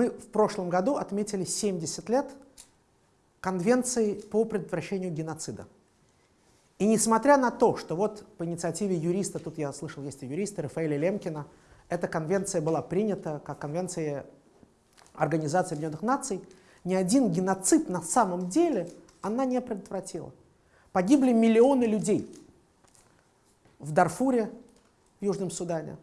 Мы в прошлом году отметили 70 лет Конвенции по предотвращению геноцида. И несмотря на то, что вот по инициативе юриста, тут я слышал, есть и юристы, Рафаэля Лемкина, эта конвенция была принята как конвенция Организации Объединенных Наций, ни один геноцид на самом деле она не предотвратила. Погибли миллионы людей в Дарфуре, в Южном Судане,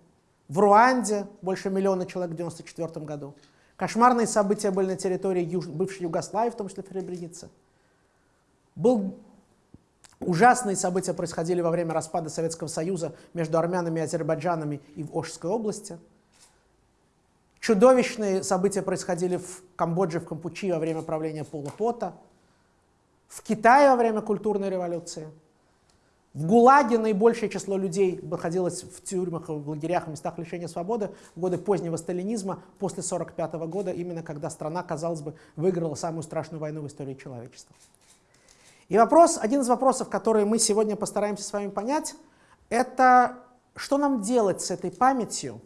в Руанде больше миллиона человек в 1994 году. Кошмарные события были на территории Юж... бывшей Югославии, в том числе в Сребренице. Был... Ужасные события происходили во время распада Советского Союза между армянами и азербайджанами и в Ошской области. Чудовищные события происходили в Камбодже, в Кампучи во время правления Пола Пота, в Китае во время культурной революции. В ГУЛАГе наибольшее число людей находилось в тюрьмах, в лагерях, в местах лишения свободы в годы позднего сталинизма, после 1945 года, именно когда страна, казалось бы, выиграла самую страшную войну в истории человечества. И вопрос, один из вопросов, которые мы сегодня постараемся с вами понять, это что нам делать с этой памятью,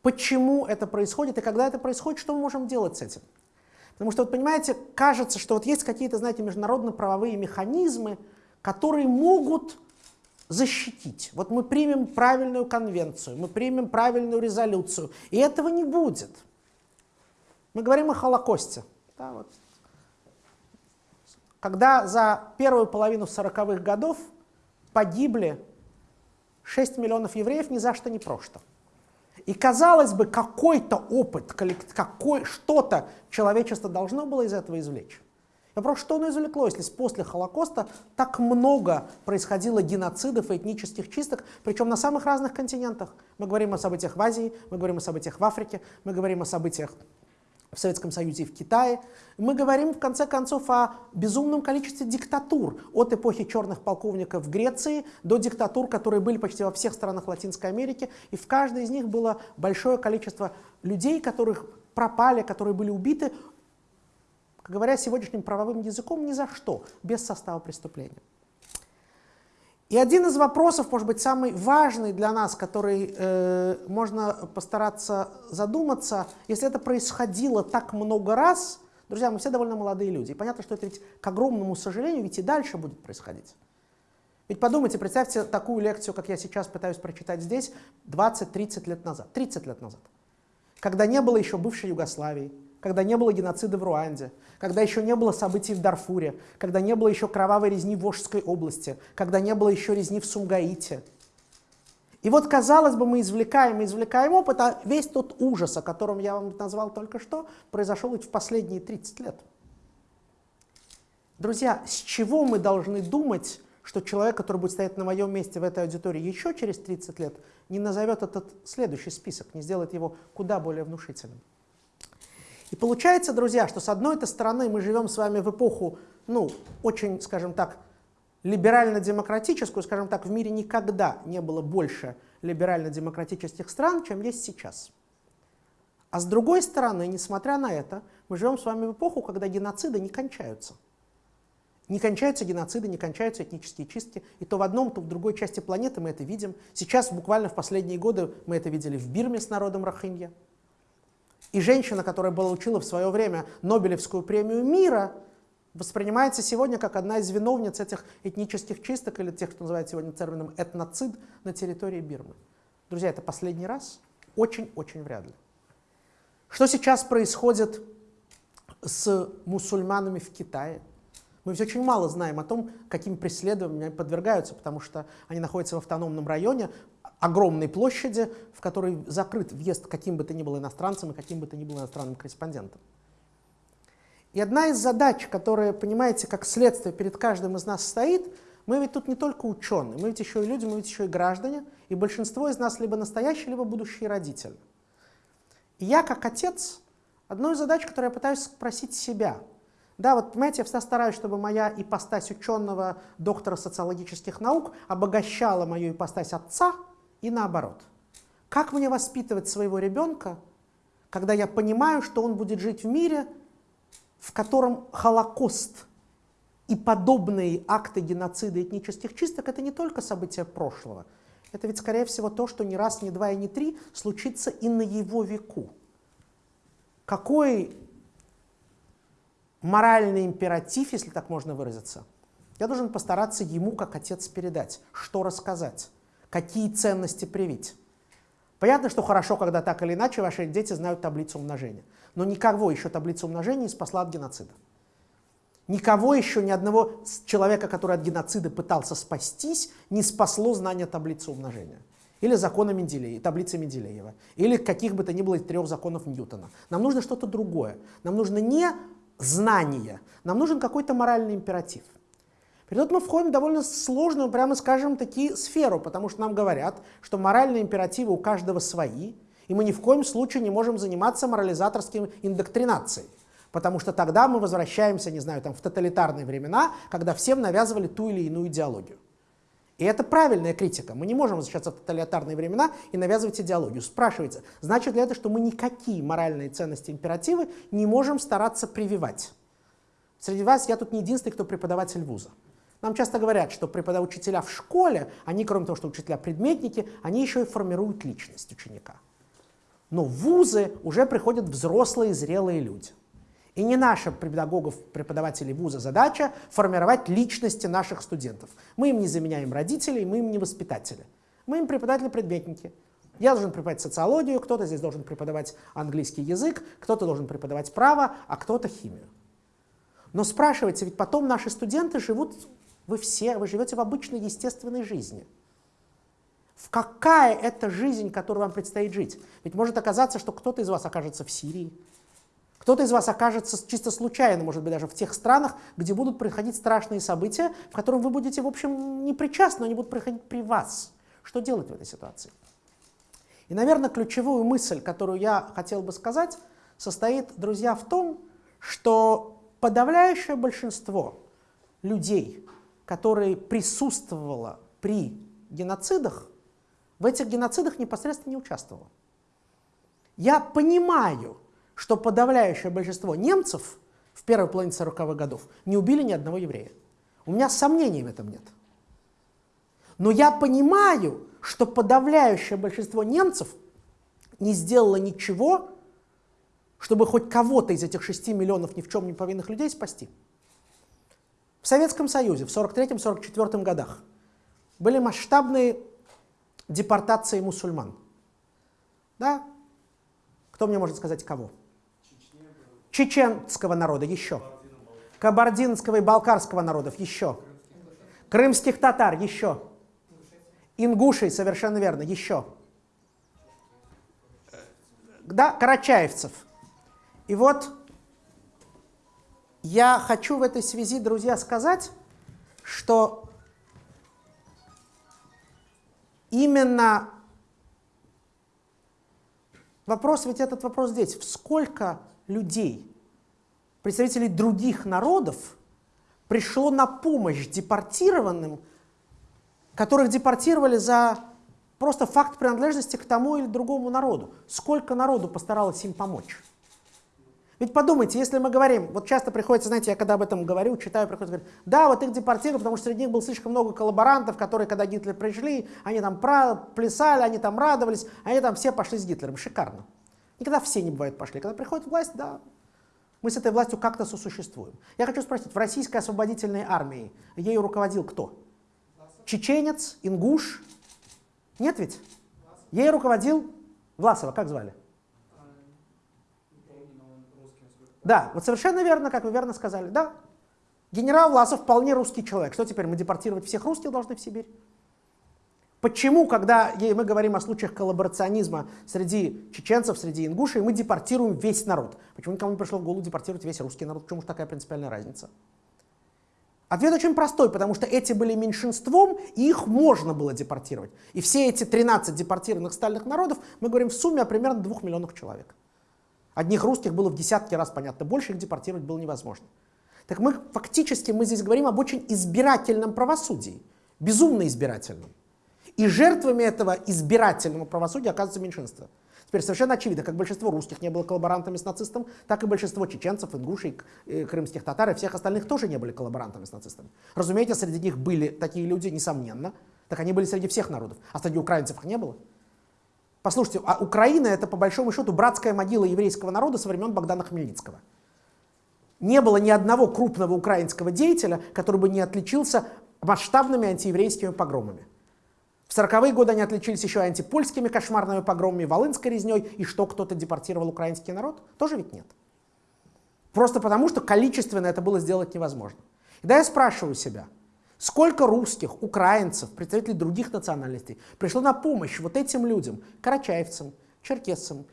почему это происходит и когда это происходит, что мы можем делать с этим. Потому что, вот понимаете, кажется, что вот есть какие-то, знаете, международно-правовые механизмы, которые могут защитить. Вот мы примем правильную конвенцию, мы примем правильную резолюцию, и этого не будет. Мы говорим о Холокосте. Да, вот. Когда за первую половину 40-х годов погибли 6 миллионов евреев ни за что ни просто. И казалось бы, какой-то опыт, какой, что-то человечество должно было из этого извлечь. Вопрос, что оно извлекло, если после Холокоста так много происходило геноцидов и этнических чисток, причем на самых разных континентах. Мы говорим о событиях в Азии, мы говорим о событиях в Африке, мы говорим о событиях в Советском Союзе и в Китае. Мы говорим, в конце концов, о безумном количестве диктатур, от эпохи черных полковников в Греции до диктатур, которые были почти во всех странах Латинской Америки, и в каждой из них было большое количество людей, которых пропали, которые были убиты говоря сегодняшним правовым языком, ни за что, без состава преступления. И один из вопросов, может быть, самый важный для нас, который э, можно постараться задуматься, если это происходило так много раз, друзья, мы все довольно молодые люди, и понятно, что это ведь, к огромному сожалению, ведь и дальше будет происходить. Ведь подумайте, представьте такую лекцию, как я сейчас пытаюсь прочитать здесь, 20-30 лет назад, 30 лет назад, когда не было еще бывшей Югославии, когда не было геноцида в Руанде, когда еще не было событий в Дарфуре, когда не было еще кровавой резни в Ошской области, когда не было еще резни в Сумгаите. И вот, казалось бы, мы извлекаем и извлекаем опыт, а весь тот ужас, о котором я вам назвал только что, произошел ведь в последние 30 лет. Друзья, с чего мы должны думать, что человек, который будет стоять на моем месте в этой аудитории еще через 30 лет, не назовет этот следующий список, не сделает его куда более внушительным? И получается, друзья, что с одной стороны мы живем с вами в эпоху, ну, очень, скажем так, либерально-демократическую, скажем так, в мире никогда не было больше либерально-демократических стран, чем есть сейчас. А с другой стороны, несмотря на это, мы живем с вами в эпоху, когда геноциды не кончаются. Не кончаются геноциды, не кончаются этнические чистки. И то в одном, то в другой части планеты мы это видим. Сейчас, буквально в последние годы, мы это видели в Бирме с народом Рохинья. И женщина, которая получила в свое время Нобелевскую премию мира, воспринимается сегодня как одна из виновниц этих этнических чисток или тех, что называют сегодня термином этноцид на территории Бирмы. Друзья, это последний раз? Очень-очень вряд ли. Что сейчас происходит с мусульманами в Китае? Мы ведь очень мало знаем о том, каким преследованиям они подвергаются, потому что они находятся в автономном районе, огромной площади, в которой закрыт въезд каким бы то ни было иностранцем и каким бы то ни было иностранным корреспондентом. И одна из задач, которая, понимаете, как следствие перед каждым из нас стоит, мы ведь тут не только ученые, мы ведь еще и люди, мы ведь еще и граждане, и большинство из нас либо настоящие, либо будущие родители. И я, как отец, одну из задач, которую я пытаюсь спросить себя – да, вот понимаете, я всегда стараюсь, чтобы моя ипостась ученого, доктора социологических наук обогащала мою ипостась отца и наоборот. Как мне воспитывать своего ребенка, когда я понимаю, что он будет жить в мире, в котором Холокост и подобные акты геноцида этнических чисток – это не только события прошлого, это ведь, скорее всего, то, что не раз, не два и не три случится и на его веку. какой моральный императив, если так можно выразиться, я должен постараться ему, как отец, передать, что рассказать, какие ценности привить. Понятно, что хорошо, когда так или иначе ваши дети знают таблицу умножения. Но никого еще таблица умножения не спасла от геноцида. Никого еще, ни одного человека, который от геноцида пытался спастись, не спасло знание таблицы умножения. Или закона Менделеева, таблицы Менделеева. Или каких бы то ни было трех законов Ньютона. Нам нужно что-то другое. Нам нужно не знание, нам нужен какой-то моральный императив. При этом мы входим в довольно сложную, прямо скажем, таки сферу, потому что нам говорят, что моральные императивы у каждого свои, и мы ни в коем случае не можем заниматься морализаторским индоктринацией. Потому что тогда мы возвращаемся, не знаю, там, в тоталитарные времена, когда всем навязывали ту или иную идеологию. И это правильная критика. Мы не можем возвращаться в тоталитарные времена и навязывать идеологию. Спрашивается, значит ли это, что мы никакие моральные ценности, императивы не можем стараться прививать? Среди вас я тут не единственный, кто преподаватель вуза. Нам часто говорят, что преподаватели учителя в школе, они, кроме того, что учителя-предметники, они еще и формируют личность ученика. Но в вузы уже приходят взрослые, зрелые люди. И не наша педагогов, преподавателей вуза задача формировать личности наших студентов. Мы им не заменяем родителей, мы им не воспитатели. Мы им преподаватели-предметники. Я должен преподавать социологию, кто-то здесь должен преподавать английский язык, кто-то должен преподавать право, а кто-то химию. Но спрашивайте, ведь потом наши студенты живут, вы все, вы живете в обычной естественной жизни. В какая это жизнь, которую вам предстоит жить? Ведь может оказаться, что кто-то из вас окажется в Сирии, кто-то из вас окажется чисто случайно, может быть, даже в тех странах, где будут происходить страшные события, в которых вы будете, в общем, не причастны, они будут происходить при вас. Что делать в этой ситуации? И, наверное, ключевую мысль, которую я хотел бы сказать, состоит, друзья, в том, что подавляющее большинство людей, которые присутствовало при геноцидах, в этих геноцидах непосредственно не участвовало. Я понимаю, что подавляющее большинство немцев в первой половине 40-х годов не убили ни одного еврея. У меня сомнений в этом нет. Но я понимаю, что подавляющее большинство немцев не сделало ничего, чтобы хоть кого-то из этих 6 миллионов ни в чем не повинных людей спасти. В Советском Союзе в 43-44 годах были масштабные депортации мусульман. Да? Кто мне может сказать кого? чеченского народа еще, кабардинского и балкарского народов еще, крымских татар еще, ингушей, совершенно верно, еще, да, карачаевцев. И вот я хочу в этой связи, друзья, сказать, что именно вопрос, ведь этот вопрос здесь, сколько людей, представителей других народов, пришло на помощь депортированным, которых депортировали за просто факт принадлежности к тому или другому народу. Сколько народу постаралось им помочь? Ведь подумайте, если мы говорим, вот часто приходится, знаете, я когда об этом говорю, читаю, приходится говорить, да, вот их депортировали, потому что среди них было слишком много коллаборантов, которые, когда Гитлер пришли, они там плясали, они там радовались, они там все пошли с Гитлером. Шикарно. Никогда все не бывают пошли. Когда приходит власть, да, мы с этой властью как-то сосуществуем. Я хочу спросить, в российской освободительной армии ею руководил кто? Чеченец, ингуш? Нет ведь? Ей руководил Власова, как звали? Да, вот совершенно верно, как вы верно сказали, да. Генерал Власов вполне русский человек. Что теперь, мы депортировать всех русских должны в Сибирь? Почему, когда мы говорим о случаях коллаборационизма среди чеченцев, среди ингушей, мы депортируем весь народ? Почему никому не пришло в голову депортировать весь русский народ? Почему же такая принципиальная разница? Ответ очень простой, потому что эти были меньшинством, и их можно было депортировать. И все эти 13 депортированных стальных народов, мы говорим в сумме о примерно 2 миллионах человек. Одних русских было в десятки раз, понятно, больше, их депортировать было невозможно. Так мы фактически мы здесь говорим об очень избирательном правосудии, безумно избирательном. И жертвами этого избирательного правосудия оказывается меньшинство. Теперь совершенно очевидно, как большинство русских не было коллаборантами с нацистом, так и большинство чеченцев, ингушей, э, крымских татар и всех остальных тоже не были коллаборантами с нацистами. Разумеется, среди них были такие люди, несомненно, так они были среди всех народов, а среди украинцев их не было. Послушайте, а Украина это по большому счету братская могила еврейского народа со времен Богдана Хмельницкого. Не было ни одного крупного украинского деятеля, который бы не отличился масштабными антиеврейскими погромами. В 40-е годы они отличились еще антипольскими кошмарными погромами, волынской резней, и что кто-то депортировал украинский народ? Тоже ведь нет. Просто потому, что количественно это было сделать невозможно. И да я спрашиваю себя, сколько русских, украинцев, представителей других национальностей пришло на помощь вот этим людям, карачаевцам, черкесцам,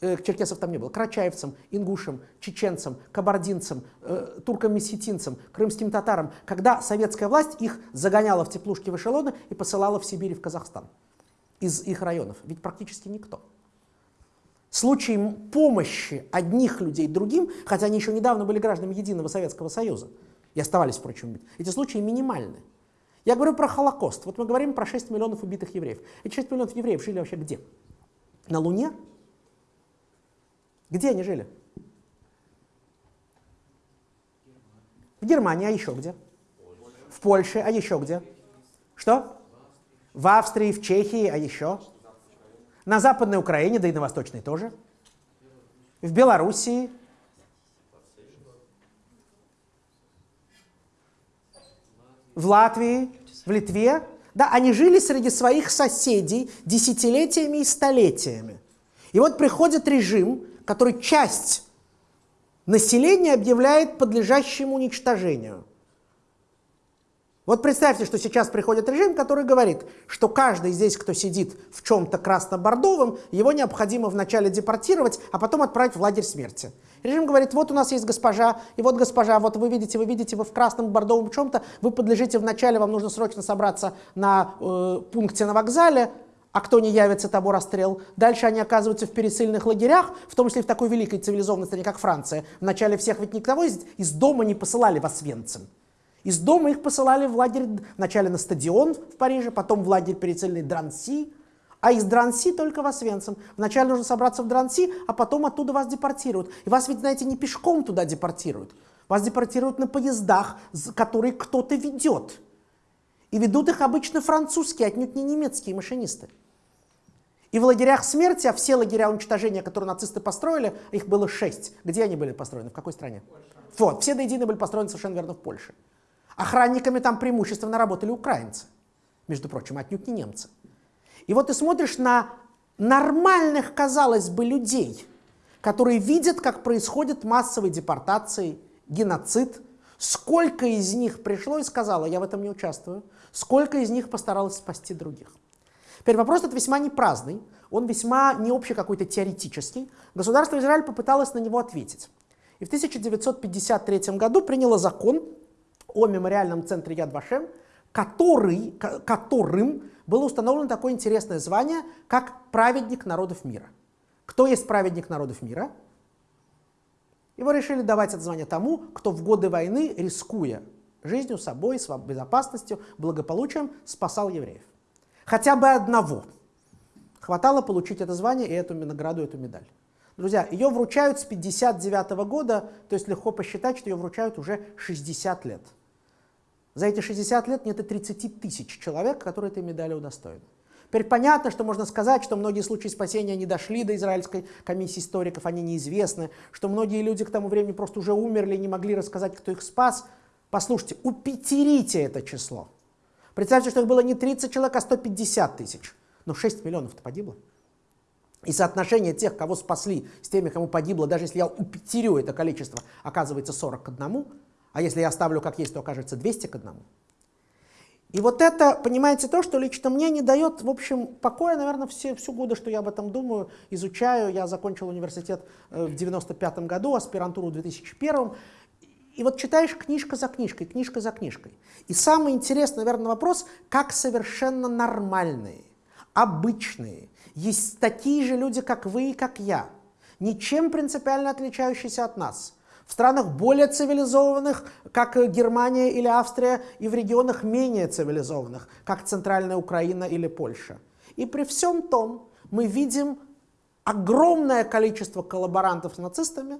э, черкесов там не было, карачаевцам, ингушам, чеченцам, кабардинцам, э, туркам-месхетинцам, крымским татарам, когда советская власть их загоняла в теплушки в эшелоны и посылала в Сибирь и в Казахстан из их районов. Ведь практически никто. Случаи помощи одних людей другим, хотя они еще недавно были гражданами Единого Советского Союза, и оставались, впрочем, эти случаи минимальны. Я говорю про Холокост. Вот мы говорим про 6 миллионов убитых евреев. Эти 6 миллионов евреев жили вообще где? На Луне? Где они жили? В Германии, а еще где? В Польше, а еще где? Что? В Австрии, в Чехии, а еще? На Западной Украине, да и на Восточной тоже. В Белоруссии. В Латвии, в Литве. Да, они жили среди своих соседей десятилетиями и столетиями. И вот приходит режим, который часть населения объявляет подлежащим уничтожению. Вот представьте, что сейчас приходит режим, который говорит, что каждый здесь, кто сидит в чем-то красно-бордовом, его необходимо вначале депортировать, а потом отправить в лагерь смерти. Режим говорит, вот у нас есть госпожа, и вот госпожа, вот вы видите, вы видите, вы в красном бордовом чем-то, вы подлежите вначале, вам нужно срочно собраться на э, пункте на вокзале, а кто не явится, того расстрел. Дальше они оказываются в пересыльных лагерях, в том числе в такой великой цивилизованной стране, как Франция. Вначале всех ведь никого из, из дома не посылали в Освенцим. Из дома их посылали в лагерь, вначале на стадион в Париже, потом в лагерь перецельный Дранси, а из Дранси только в Освенцим. Вначале нужно собраться в Дранси, а потом оттуда вас депортируют. И вас ведь, знаете, не пешком туда депортируют. Вас депортируют на поездах, которые кто-то ведет. И ведут их обычно французские, отнюдь не немецкие машинисты. И в лагерях смерти, а все лагеря уничтожения, которые нацисты построили, их было шесть. Где они были построены? В какой стране? Польша. Вот, все до единой были построены совершенно верно в Польше. Охранниками там преимущественно работали украинцы, между прочим, отнюдь не немцы. И вот ты смотришь на нормальных, казалось бы, людей, которые видят, как происходят массовые депортации, геноцид, сколько из них пришло и сказало, я в этом не участвую, сколько из них постаралось спасти других. Теперь вопрос этот весьма не праздный, он весьма не общий какой-то теоретический. Государство Израиль попыталось на него ответить. И в 1953 году приняло закон, о мемориальном центре Яд Вашем, который, которым было установлено такое интересное звание, как праведник народов мира. Кто есть праведник народов мира? Его решили давать это звание тому, кто в годы войны, рискуя жизнью, собой, безопасностью, благополучием, спасал евреев. Хотя бы одного. Хватало получить это звание и эту награду, эту медаль. Друзья, ее вручают с 59 года, то есть легко посчитать, что ее вручают уже 60 лет. За эти 60 лет нет и 30 тысяч человек, которые этой медали удостоены. Теперь понятно, что можно сказать, что многие случаи спасения не дошли до израильской комиссии историков, они неизвестны, что многие люди к тому времени просто уже умерли и не могли рассказать, кто их спас. Послушайте, упетерите это число. Представьте, что их было не 30 человек, а 150 тысяч. Но 6 миллионов-то погибло. И соотношение тех, кого спасли, с теми, кому погибло, даже если я упетерю это количество, оказывается 40 к 1, а если я оставлю как есть, то окажется 200 к 1. И вот это, понимаете, то, что лично мне не дает, в общем, покоя, наверное, все, всю годы, что я об этом думаю, изучаю. Я закончил университет э, в 95 году, аспирантуру в 2001. И вот читаешь книжка за книжкой, книжка за книжкой. И самый интересный, наверное, вопрос, как совершенно нормальные, обычные, есть такие же люди, как вы и как я, ничем принципиально отличающиеся от нас – в странах более цивилизованных, как Германия или Австрия, и в регионах менее цивилизованных, как Центральная Украина или Польша. И при всем том мы видим огромное количество коллаборантов с нацистами,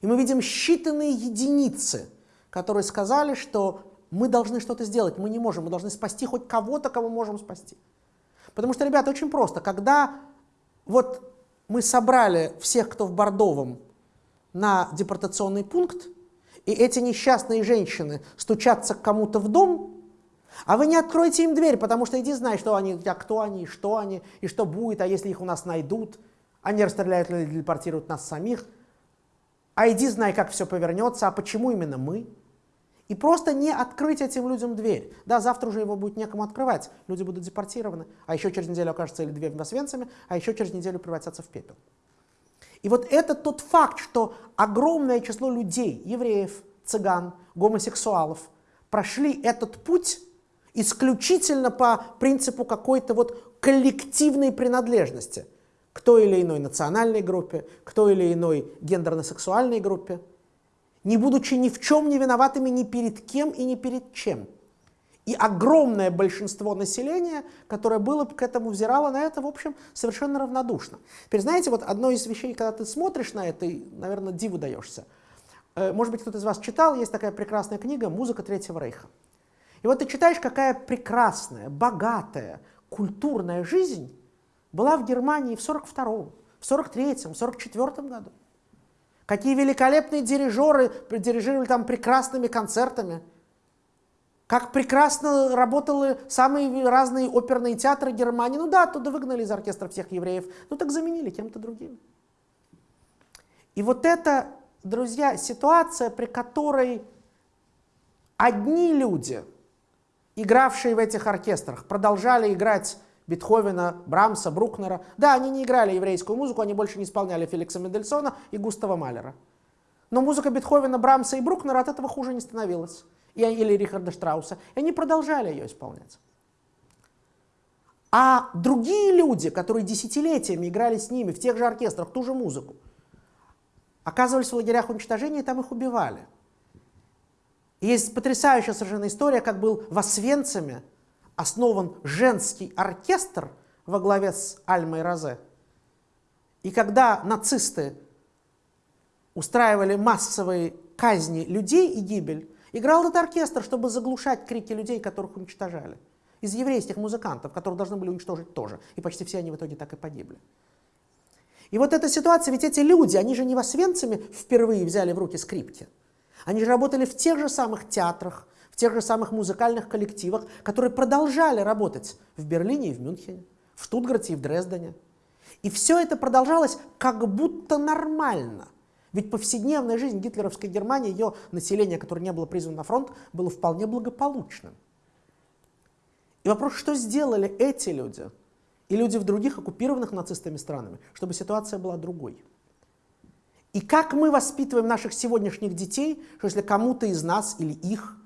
и мы видим считанные единицы, которые сказали, что мы должны что-то сделать, мы не можем, мы должны спасти хоть кого-то, кого можем спасти. Потому что, ребята, очень просто, когда вот мы собрали всех, кто в Бордовом, на депортационный пункт, и эти несчастные женщины стучатся к кому-то в дом, а вы не откроете им дверь, потому что иди знай, что они, а кто они, что они, и что будет, а если их у нас найдут, они расстреляют или депортируют нас самих, а иди знай, как все повернется, а почему именно мы? И просто не открыть этим людям дверь. Да, завтра уже его будет некому открывать, люди будут депортированы, а еще через неделю окажется или две в Освенциме, а еще через неделю превратятся в пепел. И вот это тот факт, что огромное число людей, евреев, цыган, гомосексуалов, прошли этот путь исключительно по принципу какой-то вот коллективной принадлежности к той или иной национальной группе, к той или иной гендерно-сексуальной группе, не будучи ни в чем не виноватыми ни перед кем и ни перед чем. И огромное большинство населения, которое было к этому взирало на это, в общем, совершенно равнодушно. Теперь, знаете, вот одно из вещей, когда ты смотришь на это, и, наверное, диву даешься. Э, может быть, кто-то из вас читал, есть такая прекрасная книга «Музыка Третьего Рейха». И вот ты читаешь, какая прекрасная, богатая, культурная жизнь была в Германии в 42-м, в 43-м, в 44-м году. Какие великолепные дирижеры дирижировали там прекрасными концертами. Как прекрасно работали самые разные оперные театры Германии. Ну да, оттуда выгнали из оркестра всех евреев. Ну так заменили кем-то другим. И вот это, друзья, ситуация, при которой одни люди – игравшие в этих оркестрах, продолжали играть Бетховена, Брамса, Брукнера. Да, они не играли еврейскую музыку, они больше не исполняли Феликса Мендельсона и Густава Малера. Но музыка Бетховена, Брамса и Брукнера от этого хуже не становилась. И, или Рихарда Штрауса. И они продолжали ее исполнять. А другие люди, которые десятилетиями играли с ними в тех же оркестрах ту же музыку, оказывались в лагерях уничтожения, и там их убивали. Есть потрясающая совершенно история, как был в Освенциме основан женский оркестр во главе с Альмой Розе. И когда нацисты устраивали массовые казни людей и гибель, играл этот оркестр, чтобы заглушать крики людей, которых уничтожали. Из еврейских музыкантов, которых должны были уничтожить тоже. И почти все они в итоге так и погибли. И вот эта ситуация, ведь эти люди, они же не в Освенциме впервые взяли в руки скрипки. Они же работали в тех же самых театрах, в тех же самых музыкальных коллективах, которые продолжали работать в Берлине и в Мюнхене, в Штутгарте и в Дрездене. И все это продолжалось как будто нормально. Ведь повседневная жизнь гитлеровской Германии, ее население, которое не было призвано на фронт, было вполне благополучным. И вопрос, что сделали эти люди и люди в других оккупированных нацистами странами, чтобы ситуация была другой. И как мы воспитываем наших сегодняшних детей, что если кому-то из нас или их,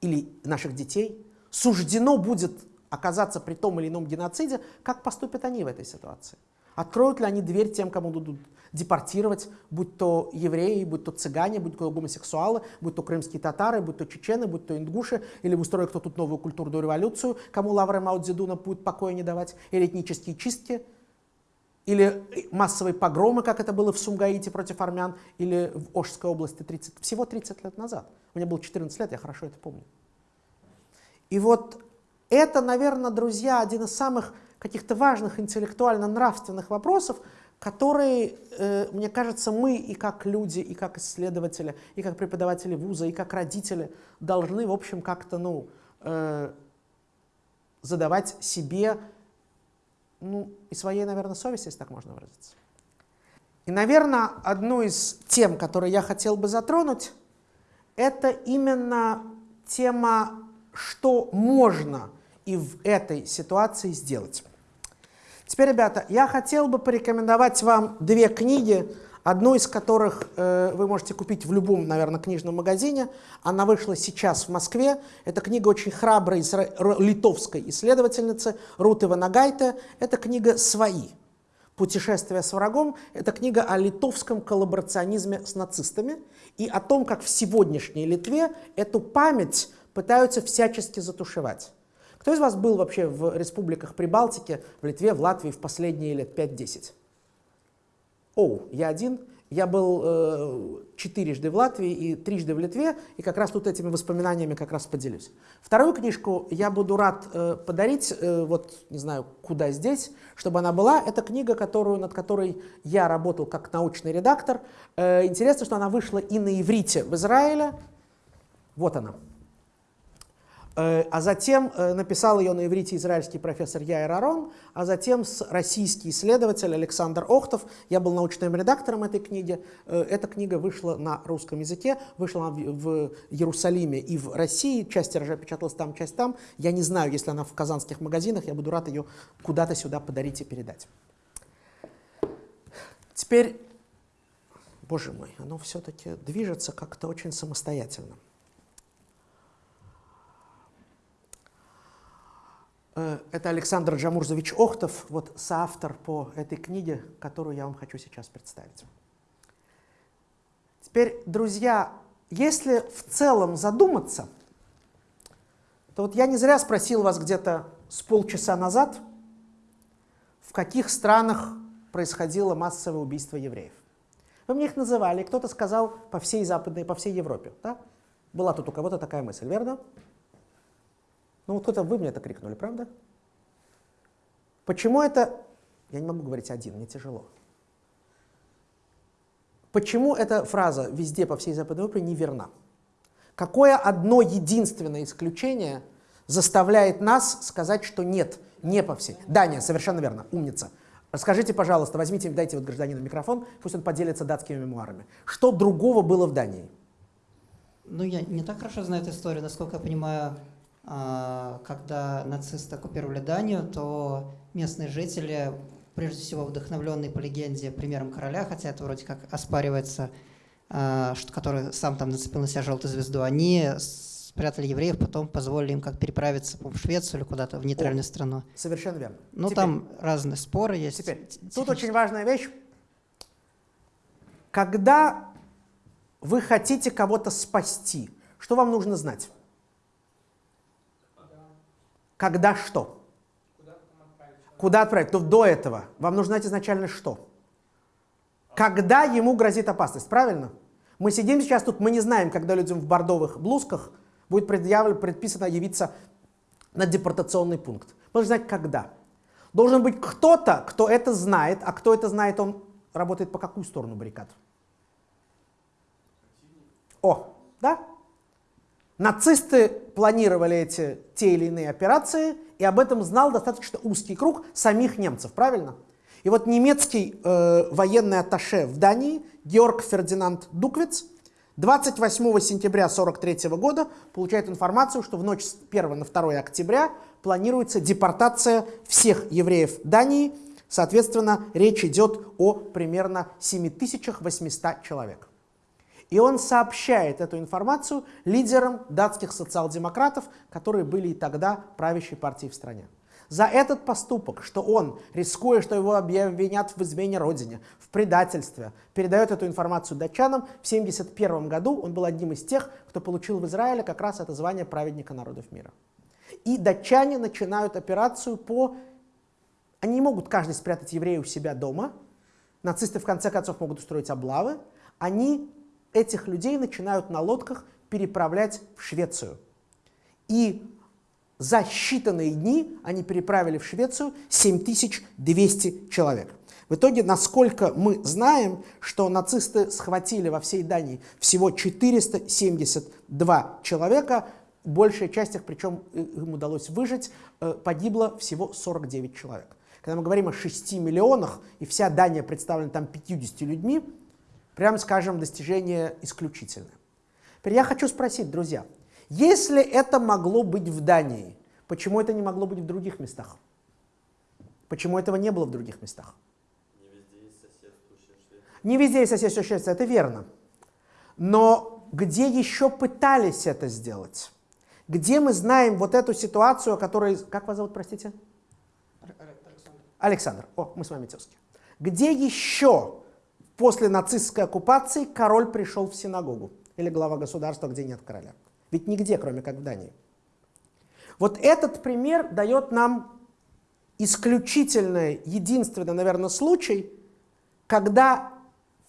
или наших детей суждено будет оказаться при том или ином геноциде, как поступят они в этой ситуации? Откроют ли они дверь тем, кому будут депортировать, будь то евреи, будь то цыгане, будь то гомосексуалы, будь то крымские татары, будь то чечены, будь то ингуши, или устроят кто тут новую культурную революцию, кому Лавра Маудзедуна будет покоя не давать, или этнические чистки – или массовые погромы, как это было в Сумгаите против армян, или в Ошской области 30, всего 30 лет назад. Мне было 14 лет, я хорошо это помню. И вот это, наверное, друзья, один из самых каких-то важных интеллектуально-нравственных вопросов, которые, э, мне кажется, мы и как люди, и как исследователи, и как преподаватели вуза, и как родители должны, в общем, как-то, ну, э, задавать себе ну, и своей, наверное, совести, если так можно выразиться. И, наверное, одну из тем, которые я хотел бы затронуть, это именно тема, что можно и в этой ситуации сделать. Теперь, ребята, я хотел бы порекомендовать вам две книги, одну из которых э, вы можете купить в любом, наверное, книжном магазине. Она вышла сейчас в Москве. Это книга очень храброй литовской исследовательницы Руты Ванагайте. Это книга «Свои». «Путешествие с врагом» — это книга о литовском коллаборационизме с нацистами и о том, как в сегодняшней Литве эту память пытаются всячески затушевать. Кто из вас был вообще в республиках Прибалтики, в Литве, в Латвии в последние лет 5-10? Оу, я один, Я был э, четырежды в Латвии и трижды в Литве, и как раз тут этими воспоминаниями как раз поделюсь. Вторую книжку я буду рад э, подарить, э, вот не знаю, куда здесь, чтобы она была. Это книга, которую, над которой я работал как научный редактор. Э, интересно, что она вышла и на иврите в Израиле. Вот она. Э, а затем э, написал ее на иврите израильский профессор Яир Арон, а затем российский исследователь Александр Охтов. Я был научным редактором этой книги. Э, эта книга вышла на русском языке, вышла в Иерусалиме и в России. Часть тиража печаталась там, часть там. Я не знаю, если она в казанских магазинах, я буду рад ее куда-то сюда подарить и передать. Теперь, боже мой, оно все-таки движется как-то очень самостоятельно. Это Александр Джамурзович Охтов, вот соавтор по этой книге, которую я вам хочу сейчас представить. Теперь, друзья, если в целом задуматься, то вот я не зря спросил вас где-то с полчаса назад, в каких странах происходило массовое убийство евреев. Вы мне их называли, кто-то сказал по всей Западной, по всей Европе. Да? Была тут у кого-то такая мысль, верно? Ну вот кто-то вы мне это крикнули, правда? Почему это... Я не могу говорить один, мне тяжело. Почему эта фраза «везде по всей Западной Европе» неверна? Какое одно единственное исключение заставляет нас сказать, что нет, не по всей? Дания, совершенно верно, умница. Расскажите, пожалуйста, возьмите, дайте вот гражданину микрофон, пусть он поделится датскими мемуарами. Что другого было в Дании? Ну, я не так хорошо знаю эту историю, насколько я понимаю, когда нацисты оккупировали Данию, то местные жители, прежде всего вдохновленные по легенде примером короля, хотя это вроде как оспаривается, а, который сам там нацепил на себя желтую звезду, они спрятали евреев, потом позволили им как переправиться в Швецию или куда-то в нейтральную О, страну. Совершенно верно. Ну, теперь, там разные споры есть. Теперь, тут очень важная вещь. Когда вы хотите кого-то спасти, что вам нужно знать? Когда что? Куда отправить? То до этого. Вам нужно знать изначально что. Когда ему грозит опасность, правильно? Мы сидим сейчас тут, мы не знаем, когда людям в бордовых блузках будет предъявлено, предписано явиться на депортационный пункт. Нужно знать, когда. Должен быть кто-то, кто это знает, а кто это знает, он работает по какую сторону баррикад? О, да? Нацисты планировали эти те или иные операции, и об этом знал достаточно узкий круг самих немцев, правильно? И вот немецкий э, военный атташе в Дании Георг Фердинанд Дуквиц 28 сентября 1943 года получает информацию, что в ночь с 1 на 2 октября планируется депортация всех евреев Дании. Соответственно, речь идет о примерно 7800 человек. И он сообщает эту информацию лидерам датских социал-демократов, которые были и тогда правящей партией в стране. За этот поступок, что он, рискуя, что его обвинят в измене родине, в предательстве, передает эту информацию датчанам, в 1971 году он был одним из тех, кто получил в Израиле как раз это звание праведника народов мира. И датчане начинают операцию по... Они не могут каждый спрятать еврея у себя дома, нацисты в конце концов могут устроить облавы, они этих людей начинают на лодках переправлять в Швецию. И за считанные дни они переправили в Швецию 7200 человек. В итоге, насколько мы знаем, что нацисты схватили во всей Дании всего 472 человека, большая часть их, причем им удалось выжить, э, погибло всего 49 человек. Когда мы говорим о 6 миллионах, и вся Дания представлена там 50 людьми, прямо скажем, достижение исключительное. Теперь я хочу спросить, друзья, если это могло быть в Дании, почему это не могло быть в других местах? Почему этого не было в других местах? Не везде есть соседствующая Швеция. Не везде есть соседствующая Швеция, это верно. Но где еще пытались это сделать? Где мы знаем вот эту ситуацию, о которой... Как вас зовут, простите? Александр. Александр. О, мы с вами тезки. Где еще После нацистской оккупации король пришел в синагогу или глава государства, где нет короля. Ведь нигде, кроме как в Дании. Вот этот пример дает нам исключительный, единственный, наверное, случай, когда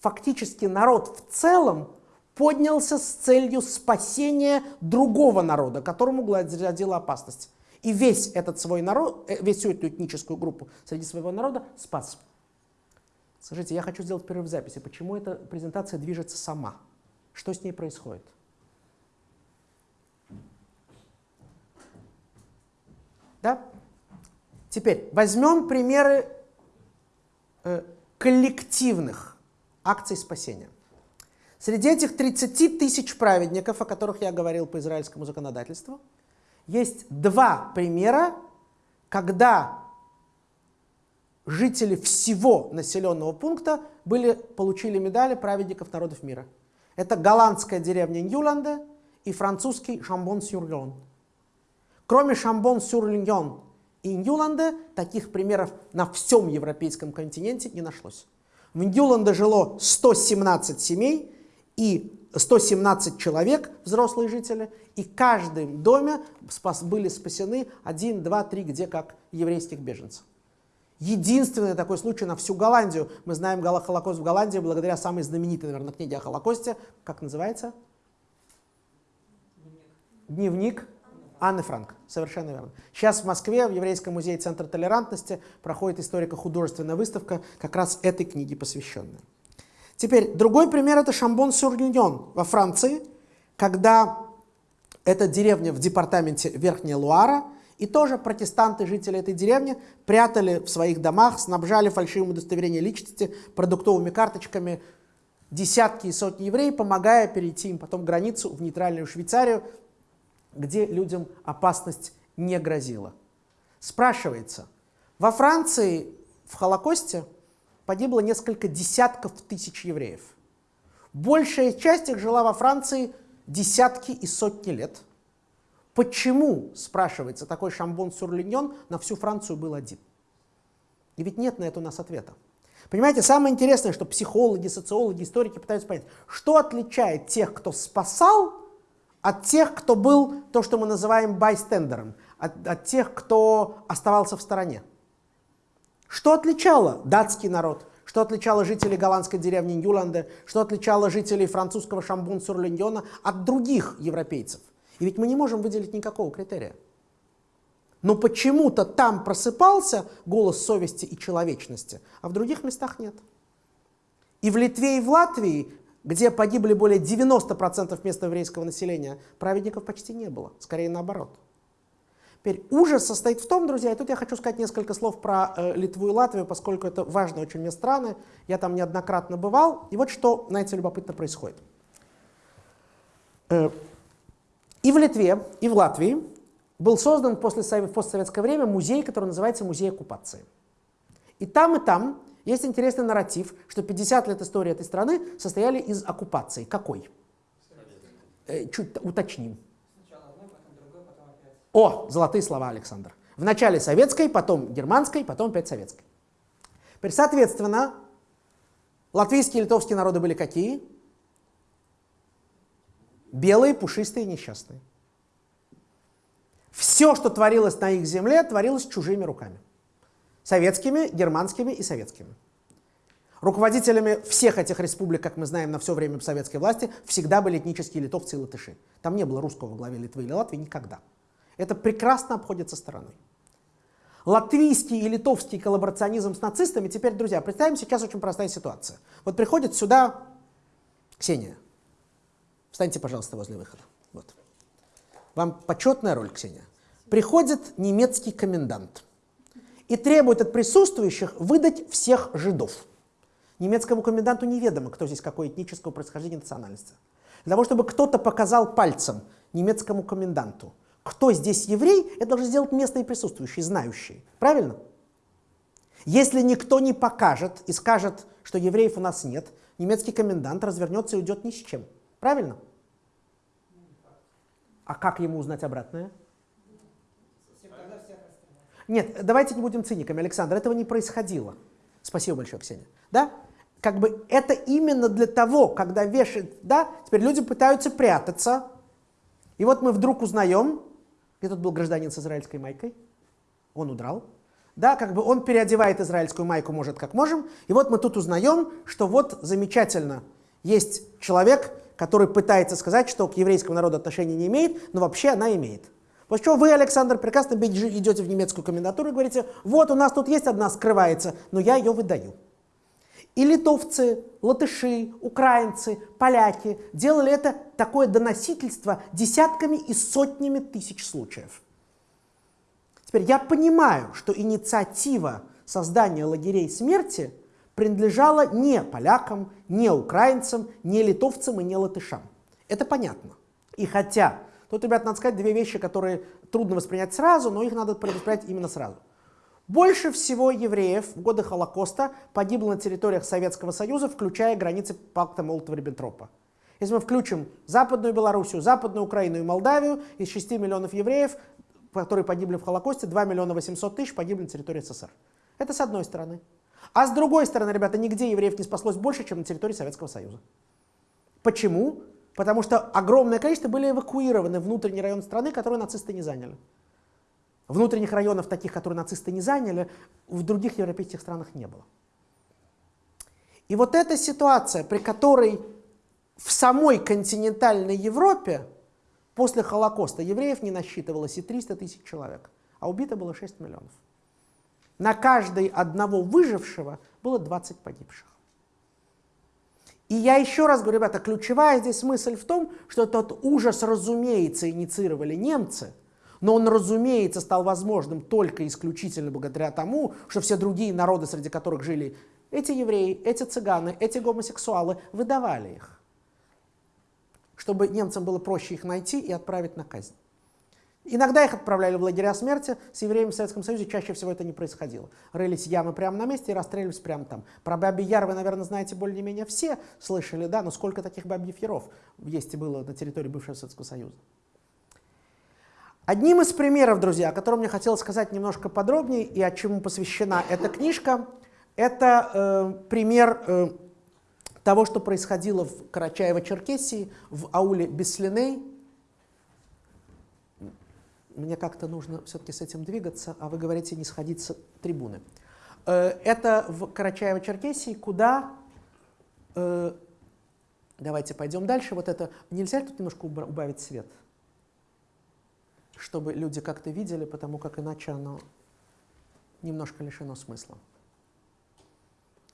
фактически народ в целом поднялся с целью спасения другого народа, которому грозила опасность. И весь этот свой народ, э, весь эту этническую группу среди своего народа спас. Скажите, я хочу сделать перерыв в записи. Почему эта презентация движется сама? Что с ней происходит? Да? Теперь возьмем примеры э, коллективных акций спасения. Среди этих 30 тысяч праведников, о которых я говорил по израильскому законодательству, есть два примера, когда жители всего населенного пункта были, получили медали праведников народов мира. Это голландская деревня Ньюланде и французский Шамбон-Сюргон. Кроме Шамбон-Сюргон и Ньюланде, таких примеров на всем европейском континенте не нашлось. В Ньюланде жило 117 семей и 117 человек, взрослые жители, и в каждом доме спас, были спасены 1, 2, 3, где как еврейских беженцев. Единственный такой случай на всю Голландию. Мы знаем Холокост в Голландии благодаря самой знаменитой, наверное, книге о Холокосте. Как называется? Дневник. Анны Франк. Совершенно верно. Сейчас в Москве, в Еврейском музее Центр толерантности, проходит историко-художественная выставка, как раз этой книге посвященная. Теперь, другой пример – это Шамбон-Сюрньон во Франции, когда эта деревня в департаменте Верхняя Луара – и тоже протестанты, жители этой деревни, прятали в своих домах, снабжали фальшивым удостоверением личности, продуктовыми карточками десятки и сотни евреев, помогая перейти им потом границу в нейтральную Швейцарию, где людям опасность не грозила. Спрашивается, во Франции в Холокосте погибло несколько десятков тысяч евреев. Большая часть их жила во Франции десятки и сотни лет – Почему, спрашивается, такой шамбон сурлиньон на всю Францию был один? И ведь нет на это у нас ответа. Понимаете, самое интересное, что психологи, социологи, историки пытаются понять, что отличает тех, кто спасал, от тех, кто был то, что мы называем байстендером, от, от тех, кто оставался в стороне. Что отличало датский народ, что отличало жителей голландской деревни Ньюланде, что отличало жителей французского Шамбун-Сурлиньона от других европейцев – и ведь мы не можем выделить никакого критерия. Но почему-то там просыпался голос совести и человечности, а в других местах нет. И в Литве, и в Латвии, где погибли более 90% местного еврейского населения, праведников почти не было, скорее наоборот. Теперь ужас состоит в том, друзья, и тут я хочу сказать несколько слов про э, Литву и Латвию, поскольку это важные очень мне страны, я там неоднократно бывал, и вот что, знаете, любопытно происходит. Э, и в Литве, и в Латвии был создан после в постсоветское время музей, который называется Музей оккупации. И там, и там есть интересный нарратив, что 50 лет истории этой страны состояли из оккупации. Какой? Э, чуть уточним. О, золотые слова, Александр. Вначале советской, потом германской, потом опять советской. Теперь, соответственно, латвийские и литовские народы были какие? Белые, пушистые, несчастные. Все, что творилось на их земле, творилось чужими руками. Советскими, германскими и советскими. Руководителями всех этих республик, как мы знаем, на все время советской власти, всегда были этнические литовцы и латыши. Там не было русского во главе Литвы или Латвии никогда. Это прекрасно обходится стороной. Латвийский и литовский коллаборационизм с нацистами, теперь, друзья, представим сейчас очень простая ситуация. Вот приходит сюда Ксения, Встаньте, пожалуйста, возле выхода. Вот. Вам почетная роль, Ксения. Приходит немецкий комендант и требует от присутствующих выдать всех жидов. Немецкому коменданту неведомо, кто здесь какое этнического происхождения национальности. Для того, чтобы кто-то показал пальцем немецкому коменданту, кто здесь еврей, это должны сделать местные присутствующие, знающие. Правильно? Если никто не покажет и скажет, что евреев у нас нет, немецкий комендант развернется и уйдет ни с чем. Правильно? А как ему узнать обратное? Нет, давайте не будем циниками, Александр, этого не происходило. Спасибо большое, Ксения. Да? Как бы это именно для того, когда вешают, да, теперь люди пытаются прятаться. И вот мы вдруг узнаем, где тут был гражданин с израильской майкой, он удрал. да, как бы он переодевает израильскую майку, может, как можем. И вот мы тут узнаем, что вот замечательно, есть человек, который пытается сказать, что к еврейскому народу отношения не имеет, но вообще она имеет. После чего вы, Александр, прекрасно идете в немецкую комендатуру и говорите, вот у нас тут есть одна скрывается, но я ее выдаю. И литовцы, латыши, украинцы, поляки делали это такое доносительство десятками и сотнями тысяч случаев. Теперь я понимаю, что инициатива создания лагерей смерти принадлежала не полякам, не украинцам, не литовцам и не латышам. Это понятно. И хотя, тут, ребят, надо сказать две вещи, которые трудно воспринять сразу, но их надо воспринять именно сразу. Больше всего евреев в годы Холокоста погибло на территориях Советского Союза, включая границы пакта Молотова-Риббентропа. Если мы включим Западную Белоруссию, Западную Украину и Молдавию, из 6 миллионов евреев которые погибли в Холокосте, 2 миллиона 800 тысяч погибли на территории СССР. Это с одной стороны. А с другой стороны, ребята, нигде евреев не спаслось больше, чем на территории Советского Союза. Почему? Потому что огромное количество были эвакуированы внутренний район страны, которые нацисты не заняли. Внутренних районов, таких, которые нацисты не заняли, в других европейских странах не было. И вот эта ситуация, при которой в самой континентальной Европе После Холокоста евреев не насчитывалось и 300 тысяч человек, а убито было 6 миллионов. На каждой одного выжившего было 20 погибших. И я еще раз говорю, ребята, ключевая здесь мысль в том, что этот ужас, разумеется, инициировали немцы, но он, разумеется, стал возможным только исключительно благодаря тому, что все другие народы, среди которых жили эти евреи, эти цыганы, эти гомосексуалы, выдавали их чтобы немцам было проще их найти и отправить на казнь. Иногда их отправляли в лагеря смерти, с евреями в Советском Союзе чаще всего это не происходило. Рылись ямы прямо на месте и расстреливались прямо там. Про Бабий Яр вы, наверное, знаете более-менее все, слышали, да, но сколько таких Бабьев Яров есть и было на территории бывшего Советского Союза. Одним из примеров, друзья, о котором мне хотелось сказать немножко подробнее и о чему посвящена эта книжка, это э, пример э, того, что происходило в Карачаево-Черкесии, в ауле Беслиней. Мне как-то нужно все-таки с этим двигаться, а вы говорите не сходить с трибуны. Э, это в Карачаево-Черкесии, куда... Э, давайте пойдем дальше. Вот это... Нельзя тут немножко убавить свет? Чтобы люди как-то видели, потому как иначе оно немножко лишено смысла.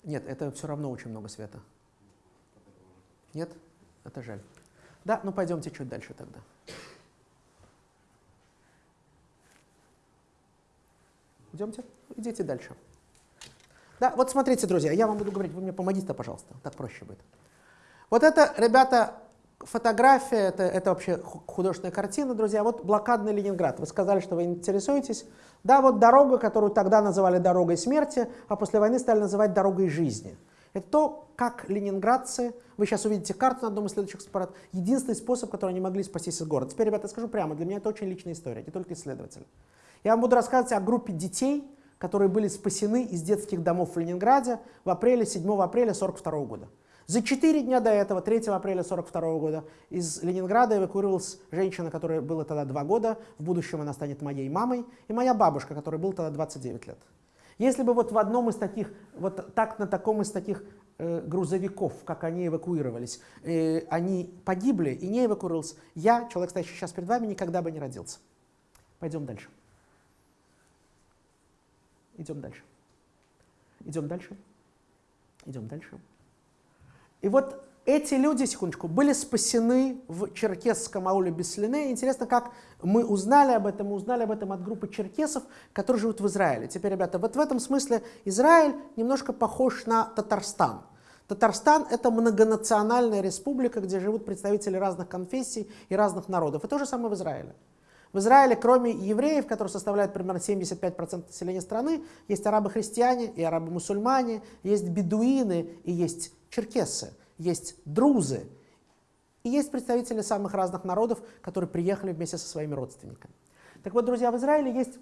Нет, это все равно очень много света. Нет? Это жаль. Да, ну пойдемте чуть дальше тогда. Идемте, идите дальше. Да, вот смотрите, друзья, я вам буду говорить, вы мне помогите, пожалуйста, так проще будет. Вот это, ребята, фотография, это, это вообще художественная картина, друзья. Вот блокадный Ленинград. Вы сказали, что вы интересуетесь. Да, вот дорога, которую тогда называли дорогой смерти, а после войны стали называть дорогой жизни. Это то, как ленинградцы, вы сейчас увидите карту на одном из следующих аппарат, единственный способ, который они могли спастись из города. Теперь, ребята, скажу прямо, для меня это очень личная история, не только исследователь. Я вам буду рассказывать о группе детей, которые были спасены из детских домов в Ленинграде в апреле, 7 апреля 1942 года. За четыре дня до этого, 3 апреля 1942 года, из Ленинграда эвакуировалась женщина, которая была тогда два года, в будущем она станет моей мамой, и моя бабушка, которая была тогда 29 лет. Если бы вот в одном из таких, вот так на таком из таких э, грузовиков, как они эвакуировались, э, они погибли и не эвакуировался, я, человек, стоящий сейчас перед вами, никогда бы не родился. Пойдем дальше. Идем дальше. Идем дальше. Идем дальше. И вот эти люди, секундочку, были спасены в черкесском ауле Беслине. Интересно, как мы узнали об этом. Мы узнали об этом от группы черкесов, которые живут в Израиле. Теперь, ребята, вот в этом смысле Израиль немножко похож на Татарстан. Татарстан – это многонациональная республика, где живут представители разных конфессий и разных народов. И то же самое в Израиле. В Израиле, кроме евреев, которые составляют примерно 75% населения страны, есть арабы-христиане и арабы-мусульмане, есть бедуины и есть черкесы есть друзы, и есть представители самых разных народов, которые приехали вместе со своими родственниками. Так вот, друзья, в Израиле есть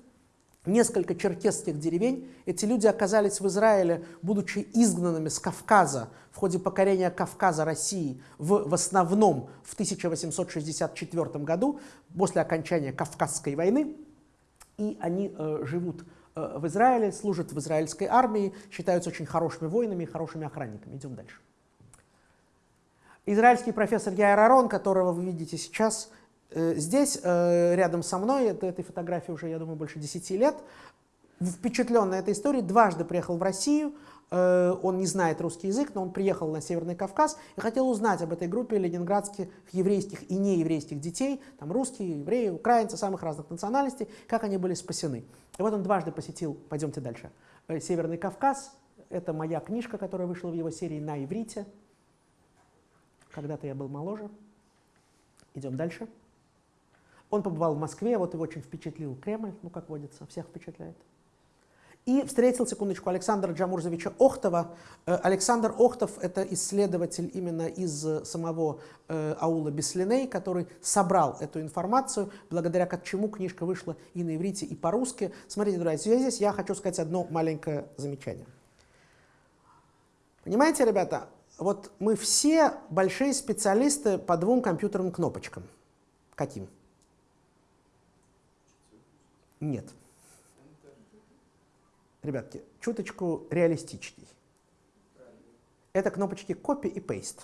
несколько черкесских деревень. Эти люди оказались в Израиле, будучи изгнанными с Кавказа в ходе покорения Кавказа России в, в основном в 1864 году, после окончания Кавказской войны. И они э, живут э, в Израиле, служат в израильской армии, считаются очень хорошими воинами и хорошими охранниками. Идем дальше. Израильский профессор Яир Арон, которого вы видите сейчас здесь, э, рядом со мной, это, этой фотографии уже, я думаю, больше 10 лет, впечатленный этой историей, дважды приехал в Россию, Э, он не знает русский язык, но он приехал на Северный Кавказ и хотел узнать об этой группе ленинградских еврейских и нееврейских детей, там русские, евреи, украинцы, самых разных национальностей, как они были спасены. И вот он дважды посетил, пойдемте дальше, э, Северный Кавказ. Это моя книжка, которая вышла в его серии на иврите. Когда-то я был моложе. Идем дальше. Он побывал в Москве, вот его очень впечатлил Кремль, ну как водится, всех впечатляет. И встретил, секундочку, Александра Джамурзовича Охтова. Э, Александр Охтов – это исследователь именно из э, самого э, аула Беслиней, который собрал эту информацию, благодаря чему книжка вышла и на иврите, и по-русски. Смотрите, друзья, здесь я хочу сказать одно маленькое замечание. Понимаете, ребята, вот мы все большие специалисты по двум компьютерным кнопочкам. Каким? Нет ребятки, чуточку реалистичней. Это кнопочки copy и paste.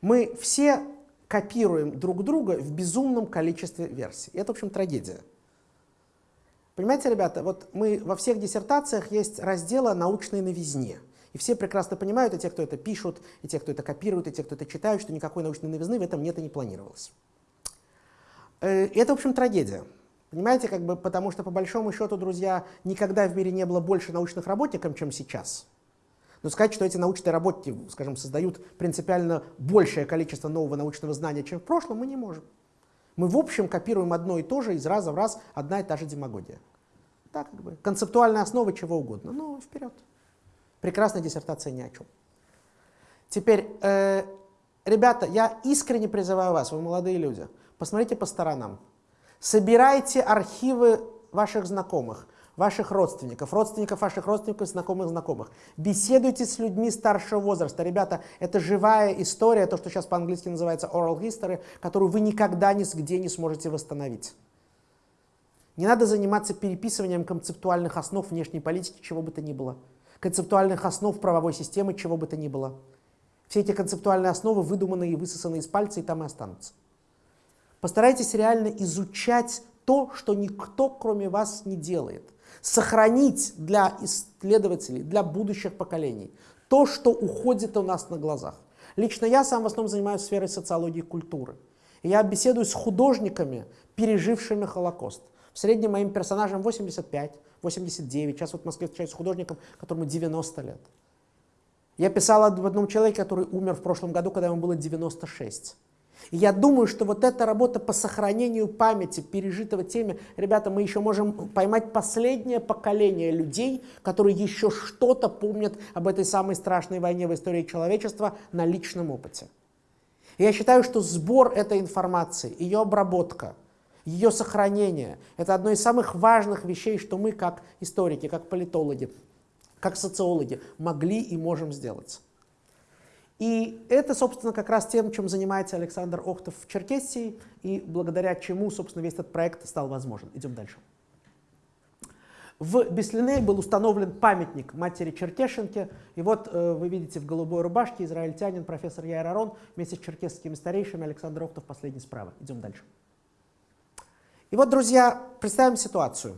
Мы все копируем друг друга в безумном количестве версий. Это, в общем, трагедия. Понимаете, ребята, вот мы во всех диссертациях есть разделы научной новизне. И все прекрасно понимают, и те, кто это пишут, и те, кто это копируют, и те, кто это читают, что никакой научной новизны в этом нет и не планировалось. Э, это, в общем, трагедия. Понимаете, как бы, потому что по большому счету, друзья, никогда в мире не было больше научных работников, чем сейчас. Но сказать, что эти научные работники, скажем, создают принципиально большее количество нового научного знания, чем в прошлом, мы не можем. Мы в общем копируем одно и то же, из раза в раз одна и та же демагогия. Так, как бы, концептуальная основа чего угодно. Ну, вперед. Прекрасная диссертация ни о чем. Теперь, э, ребята, я искренне призываю вас, вы молодые люди, посмотрите по сторонам. Собирайте архивы ваших знакомых, ваших родственников, родственников ваших родственников, знакомых знакомых. Беседуйте с людьми старшего возраста. Ребята, это живая история, то, что сейчас по-английски называется oral history, которую вы никогда нигде не сможете восстановить. Не надо заниматься переписыванием концептуальных основ внешней политики, чего бы то ни было. Концептуальных основ правовой системы, чего бы то ни было. Все эти концептуальные основы выдуманные и высосаны из пальца, и там и останутся. Постарайтесь реально изучать то, что никто, кроме вас, не делает. Сохранить для исследователей, для будущих поколений то, что уходит у нас на глазах. Лично я сам в основном занимаюсь сферой социологии и культуры. Я беседую с художниками, пережившими Холокост. В среднем моим персонажам 85, 89. Сейчас вот в Москве встречаюсь с художником, которому 90 лет. Я писал об одном человеке, который умер в прошлом году, когда ему было 96. Я думаю, что вот эта работа по сохранению памяти пережитого теме, ребята, мы еще можем поймать последнее поколение людей, которые еще что-то помнят об этой самой страшной войне в истории человечества на личном опыте. Я считаю, что сбор этой информации, ее обработка, ее сохранение – это одно из самых важных вещей, что мы как историки, как политологи, как социологи могли и можем сделать. И это, собственно, как раз тем, чем занимается Александр Охтов в Черкесии, и благодаря чему, собственно, весь этот проект стал возможен. Идем дальше. В Беслине был установлен памятник матери Черкешенке. И вот э, вы видите в голубой рубашке израильтянин профессор Яир Арон вместе с черкесскими старейшими Александр Охтов последний справа. Идем дальше. И вот, друзья, представим ситуацию.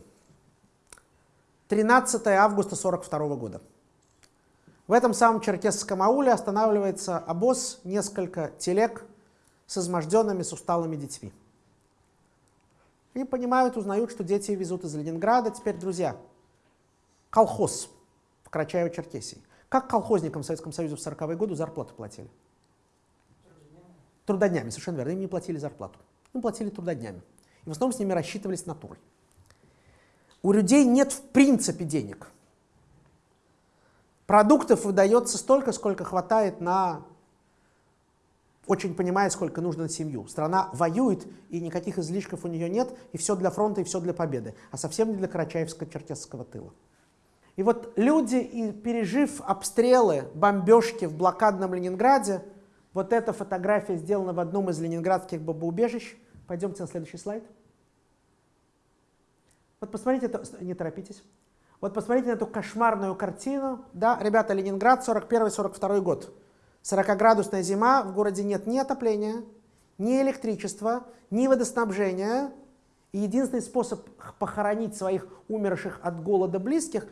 13 августа 1942 года. В этом самом черкесском ауле останавливается обоз, несколько телег с изможденными, с усталыми детьми. И понимают, узнают, что дети везут из Ленинграда. Теперь, друзья, колхоз в Карачаево-Черкесии. Как колхозникам в Советском Союзе в 40-е годы зарплату платили? Трудоднями, совершенно верно. Им не платили зарплату. Им платили трудоднями. И в основном с ними рассчитывались натурой. У людей нет в принципе денег. Продуктов выдается столько, сколько хватает на... Очень понимая, сколько нужно на семью. Страна воюет, и никаких излишков у нее нет, и все для фронта, и все для победы, а совсем не для Карачаевско-Черкесского тыла. И вот люди, и пережив обстрелы, бомбежки в блокадном Ленинграде, вот эта фотография сделана в одном из ленинградских бомбоубежищ. Пойдемте на следующий слайд. Вот посмотрите, не торопитесь. Вот посмотрите на эту кошмарную картину. Да, ребята, Ленинград, 41-42 год. 40-градусная зима, в городе нет ни отопления, ни электричества, ни водоснабжения. И единственный способ похоронить своих умерших от голода близких,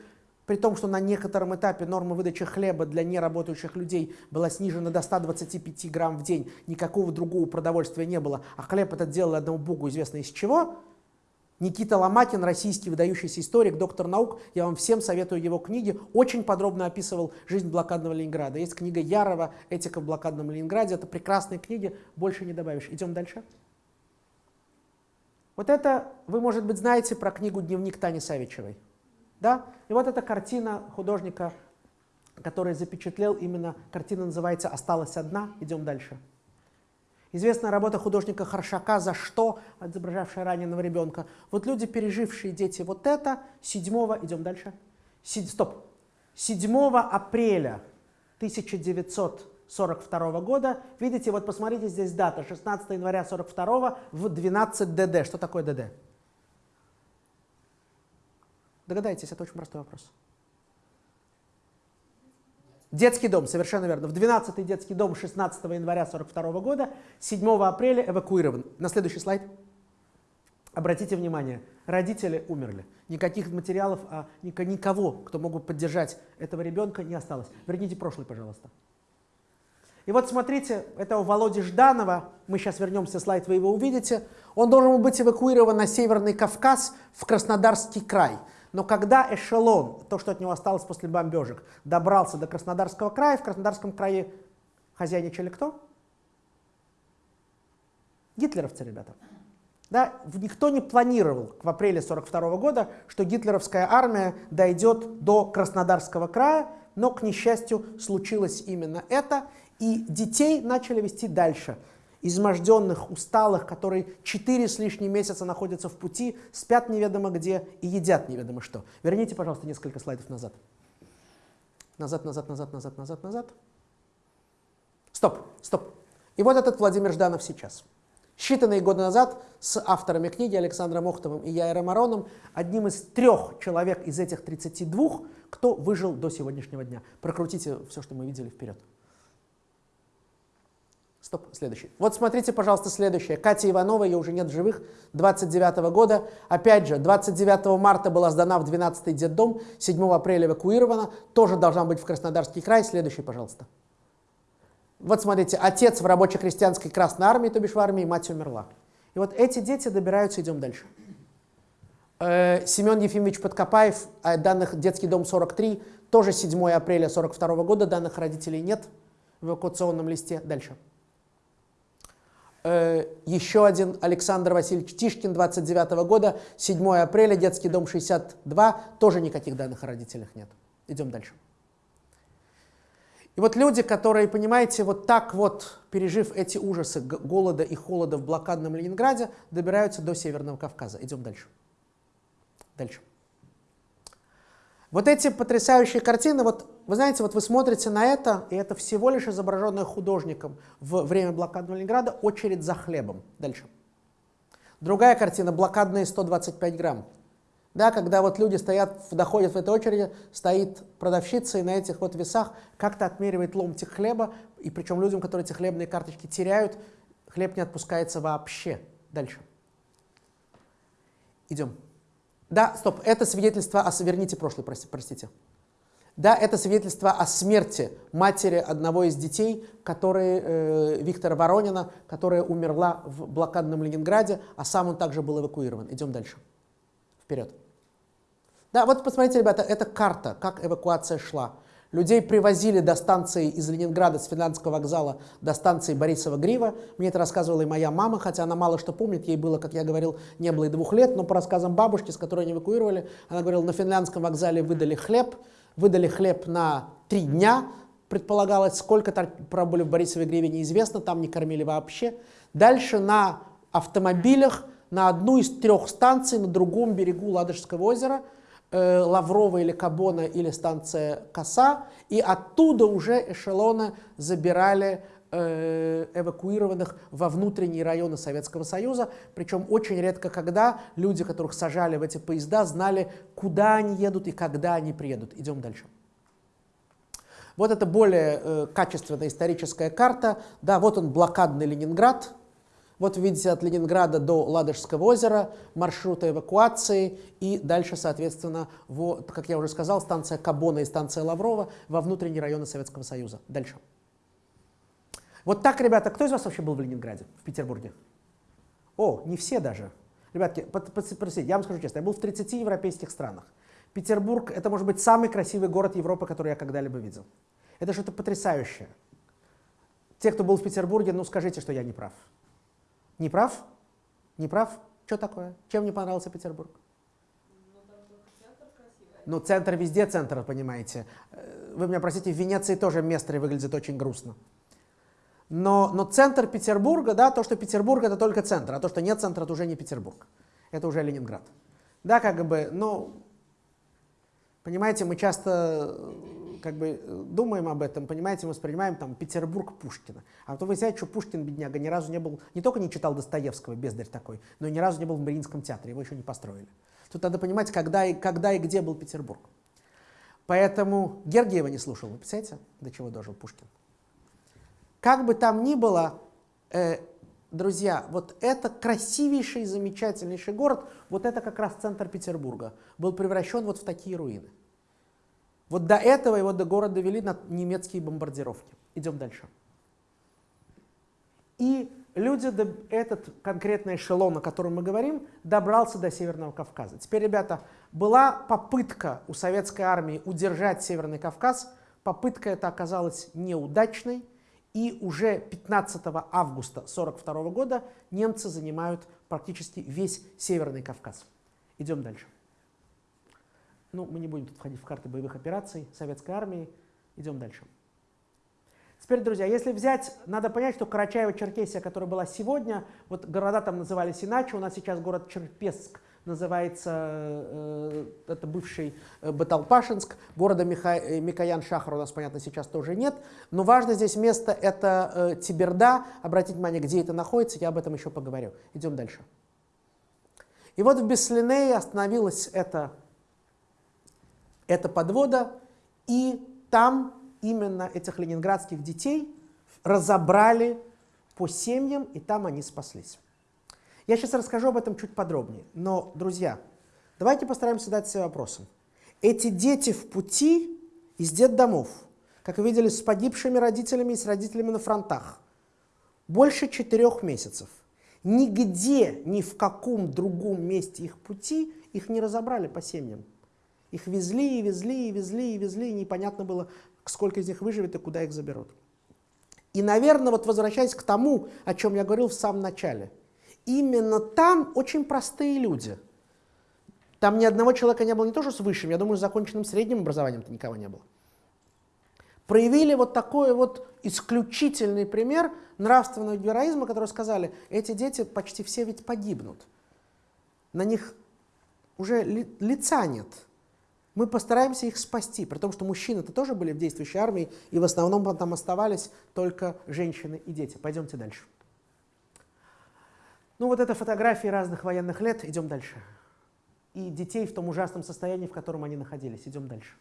при том, что на некотором этапе норма выдачи хлеба для неработающих людей была снижена до 125 грамм в день, никакого другого продовольствия не было, а хлеб этот делали одному богу известно из чего – Никита Ломакин, российский выдающийся историк, доктор наук, я вам всем советую его книги, очень подробно описывал жизнь блокадного Ленинграда. Есть книга Ярова «Этика в блокадном Ленинграде», это прекрасные книги, больше не добавишь. Идем дальше. Вот это, вы, может быть, знаете про книгу «Дневник Тани Савичевой». Да? И вот эта картина художника, который запечатлел именно, картина называется «Осталась одна». Идем дальше. Известная работа художника Харшака «За что?», изображавшая раненого ребенка. Вот люди, пережившие дети вот это, 7, идем дальше, Си, стоп, 7 апреля 1942 года, видите, вот посмотрите, здесь дата, 16 января 42 в 12 ДД. Что такое ДД? Догадайтесь, это очень простой вопрос. Детский дом, совершенно верно. В 12-й детский дом 16 января 1942 года, 7 апреля эвакуирован. На следующий слайд. Обратите внимание, родители умерли. Никаких материалов, а никого, кто мог бы поддержать этого ребенка, не осталось. Верните прошлый, пожалуйста. И вот смотрите, это у Володи Жданова, мы сейчас вернемся, слайд вы его увидите, он должен был быть эвакуирован на Северный Кавказ в Краснодарский край. Но когда эшелон, то, что от него осталось после бомбежек, добрался до Краснодарского края, в Краснодарском крае хозяйничали кто? Гитлеровцы, ребята. Да, никто не планировал в апреле 42 года, что гитлеровская армия дойдет до Краснодарского края, но, к несчастью, случилось именно это, и детей начали вести дальше – изможденных, усталых, которые четыре с лишним месяца находятся в пути, спят неведомо где и едят неведомо что. Верните, пожалуйста, несколько слайдов назад. Назад, назад, назад, назад, назад, назад. Стоп, стоп. И вот этот Владимир Жданов сейчас. Считанные годы назад с авторами книги Александром Охтовым и Яйром Ароном, одним из трех человек из этих 32, кто выжил до сегодняшнего дня. Прокрутите все, что мы видели вперед. Стоп, следующий. Вот смотрите, пожалуйста, следующее. Катя Иванова, ее уже нет в живых, 29 -го года. Опять же, 29 марта была сдана в 12-й детдом, 7 апреля эвакуирована, тоже должна быть в Краснодарский край. Следующий, пожалуйста. Вот смотрите, отец в рабоче-крестьянской Красной Армии, то бишь в армии, мать умерла. И вот эти дети добираются, идем дальше. Э, Семен Ефимович Подкопаев, э, данных детский дом 43, тоже 7 апреля 42 года, данных родителей нет в эвакуационном листе. Дальше. Э, еще один Александр Васильевич Тишкин, 29 -го года, 7 апреля, детский дом 62, тоже никаких данных о родителях нет. Идем дальше. И вот люди, которые, понимаете, вот так вот, пережив эти ужасы голода и холода в блокадном Ленинграде, добираются до Северного Кавказа. Идем дальше. Дальше. Вот эти потрясающие картины, вот вы знаете, вот вы смотрите на это, и это всего лишь изображенное художником в время блокадного Ленинграда очередь за хлебом. Дальше. Другая картина, блокадные 125 грамм. Да, когда вот люди стоят, доходят в этой очереди, стоит продавщица и на этих вот весах как-то отмеривает ломтик хлеба, и причем людям, которые эти хлебные карточки теряют, хлеб не отпускается вообще. Дальше. Идем. Да, стоп, это свидетельство о... Верните прошлый, простите. Да, это свидетельство о смерти матери одного из детей, который, э, Виктора Воронина, которая умерла в блокадном Ленинграде, а сам он также был эвакуирован. Идем дальше. Вперед. Да, вот посмотрите, ребята, это карта, как эвакуация шла. Людей привозили до станции из Ленинграда, с Финляндского вокзала до станции Борисова-Грива. Мне это рассказывала и моя мама, хотя она мало что помнит, ей было, как я говорил, не было и двух лет, но по рассказам бабушки, с которой они эвакуировали, она говорила, на финляндском вокзале выдали хлеб, выдали хлеб на три дня, предполагалось, сколько пробыли в Борисовой Гриве, неизвестно, там не кормили вообще. Дальше на автомобилях на одну из трех станций на другом берегу Ладожского озера – Лаврова или Кабона или станция Коса, и оттуда уже эшелоны забирали э, эвакуированных во внутренние районы Советского Союза. Причем очень редко когда люди, которых сажали в эти поезда, знали, куда они едут и когда они приедут. Идем дальше. Вот это более э, качественная историческая карта. Да, вот он блокадный Ленинград. Вот видите от Ленинграда до Ладожского озера маршруты эвакуации и дальше, соответственно, вот, как я уже сказал, станция Кабона и станция Лаврова во внутренние районы Советского Союза. Дальше. Вот так, ребята, кто из вас вообще был в Ленинграде, в Петербурге? О, не все даже. Ребятки, простите, я вам скажу честно, я был в 30 европейских странах. Петербург — это, может быть, самый красивый город Европы, который я когда-либо видел. Это что-то потрясающее. Те, кто был в Петербурге, ну скажите, что я не прав. Не прав? Не прав? Что такое? Чем не понравился Петербург? Ну, центр везде центр, понимаете. Э, вы меня простите, в Венеции тоже место выглядит очень грустно. Но, но центр Петербурга, да, то, что Петербург это только центр, а то, что нет центра, это уже не Петербург. Это уже Ленинград. Да, как бы, ну, понимаете, мы часто как бы э, думаем об этом, понимаете, мы воспринимаем там Петербург Пушкина. А то вы знаете, что Пушкин, бедняга, ни разу не был, не только не читал Достоевского, бездарь такой, но и ни разу не был в Мариинском театре, его еще не построили. Тут надо понимать, когда и, когда и где был Петербург. Поэтому Гергиева не слушал, вы представляете, до чего дожил Пушкин. Как бы там ни было, э, друзья, вот это красивейший, замечательнейший город, вот это как раз центр Петербурга, был превращен вот в такие руины. Вот до этого его до города вели на немецкие бомбардировки. Идем дальше. И люди, этот конкретный эшелон, о котором мы говорим, добрался до Северного Кавказа. Теперь, ребята, была попытка у советской армии удержать Северный Кавказ. Попытка эта оказалась неудачной. И уже 15 августа 1942 года немцы занимают практически весь Северный Кавказ. Идем дальше. Ну, мы не будем тут входить в карты боевых операций советской армии. Идем дальше. Теперь, друзья, если взять, надо понять, что Карачаево-Черкесия, которая была сегодня, вот города там назывались иначе, у нас сейчас город Черпеск называется, э, это бывший э, Баталпашинск, города Миха, э, Микоян-Шахар у нас, понятно, сейчас тоже нет, но важно здесь место это Тиберда, обратите внимание, где это находится, я об этом еще поговорю. Идем дальше. И вот в Беслинее остановилась эта это подвода, и там именно этих ленинградских детей разобрали по семьям, и там они спаслись. Я сейчас расскажу об этом чуть подробнее, но, друзья, давайте постараемся задать себе вопросом. Эти дети в пути из детдомов, как вы видели, с погибшими родителями и с родителями на фронтах, больше четырех месяцев. Нигде, ни в каком другом месте их пути их не разобрали по семьям. Их везли и везли и везли и везли, и непонятно было, сколько из них выживет и куда их заберут. И, наверное, вот возвращаясь к тому, о чем я говорил в самом начале, именно там очень простые люди. Там ни одного человека не было не то, что с высшим, я думаю, с законченным средним образованием-то никого не было. Проявили вот такой вот исключительный пример нравственного героизма, который сказали, эти дети почти все ведь погибнут. На них уже ли, лица нет мы постараемся их спасти, при том, что мужчины-то тоже были в действующей армии, и в основном там оставались только женщины и дети. Пойдемте дальше. Ну вот это фотографии разных военных лет, идем дальше. И детей в том ужасном состоянии, в котором они находились, идем дальше.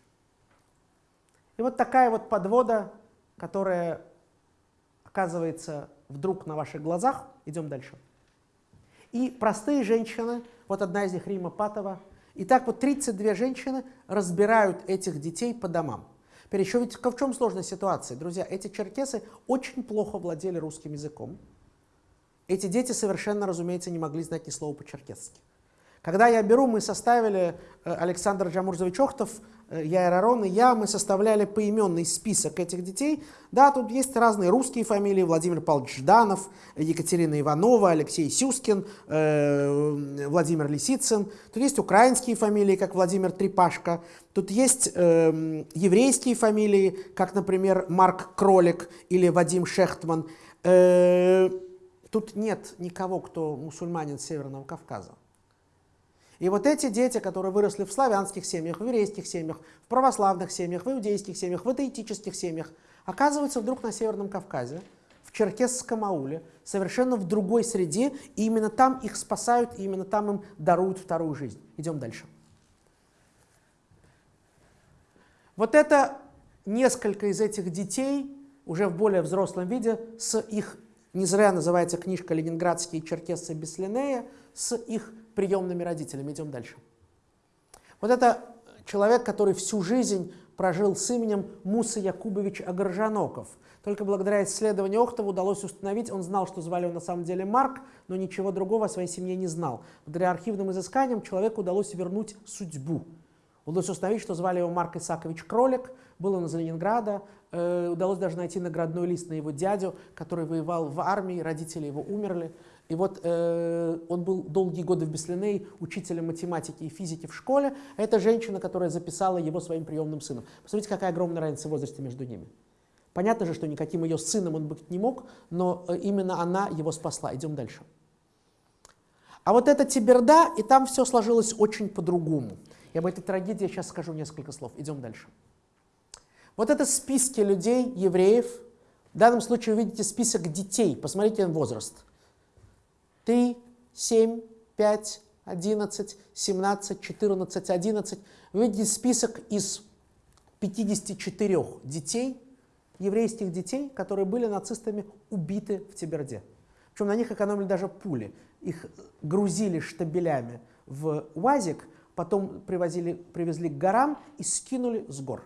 И вот такая вот подвода, которая оказывается вдруг на ваших глазах, идем дальше. И простые женщины, вот одна из них Рима Патова, и так вот 32 женщины разбирают этих детей по домам. Теперь еще ведь в чем сложная ситуация? Друзья, эти черкесы очень плохо владели русским языком. Эти дети совершенно, разумеется, не могли знать ни слова по-черкесски. Когда я беру, мы составили, э, Александр Джамурзович Охтов, э, я Арон и я, мы составляли поименный список этих детей. Да, тут есть разные русские фамилии, Владимир Павлович Жданов, Екатерина Иванова, Алексей Сюскин, э, Владимир Лисицын. Тут есть украинские фамилии, как Владимир Трипашко. Тут есть э, еврейские фамилии, как, например, Марк Кролик или Вадим Шехтман. Э, тут нет никого, кто мусульманин Северного Кавказа. И вот эти дети, которые выросли в славянских семьях, в еврейских семьях, в православных семьях, в иудейских семьях, в атеистических семьях, оказываются вдруг на Северном Кавказе, в черкесском ауле, совершенно в другой среде, и именно там их спасают, и именно там им даруют вторую жизнь. Идем дальше. Вот это несколько из этих детей уже в более взрослом виде с их, не зря называется книжка «Ленинградские черкесцы Беслинея», с их приемными родителями. Идем дальше. Вот это человек, который всю жизнь прожил с именем Муса Якубович Агаржаноков. Только благодаря исследованию Охтова удалось установить, он знал, что звали его на самом деле Марк, но ничего другого о своей семье не знал. Благодаря архивным изысканиям человеку удалось вернуть судьбу. Удалось установить, что звали его Марк Исакович Кролик, был он из Ленинграда, э, удалось даже найти наградной лист на его дядю, который воевал в армии, родители его умерли. И вот э, он был долгие годы в Беслиней учителем математики и физики в школе. А это женщина, которая записала его своим приемным сыном. Посмотрите, какая огромная разница в возрасте между ними. Понятно же, что никаким ее сыном он быть не мог, но э, именно она его спасла. Идем дальше. А вот это Тиберда, и там все сложилось очень по-другому. И об этой трагедии я сейчас скажу несколько слов. Идем дальше. Вот это списки людей, евреев. В данном случае вы видите список детей. Посмотрите на возраст. 3, 7, 5, 11, 17, 14, 11. Вы видите список из 54 детей, еврейских детей, которые были нацистами убиты в Тиберде. Причем на них экономили даже пули. Их грузили штабелями в УАЗик, потом привозили, привезли к горам и скинули с гор.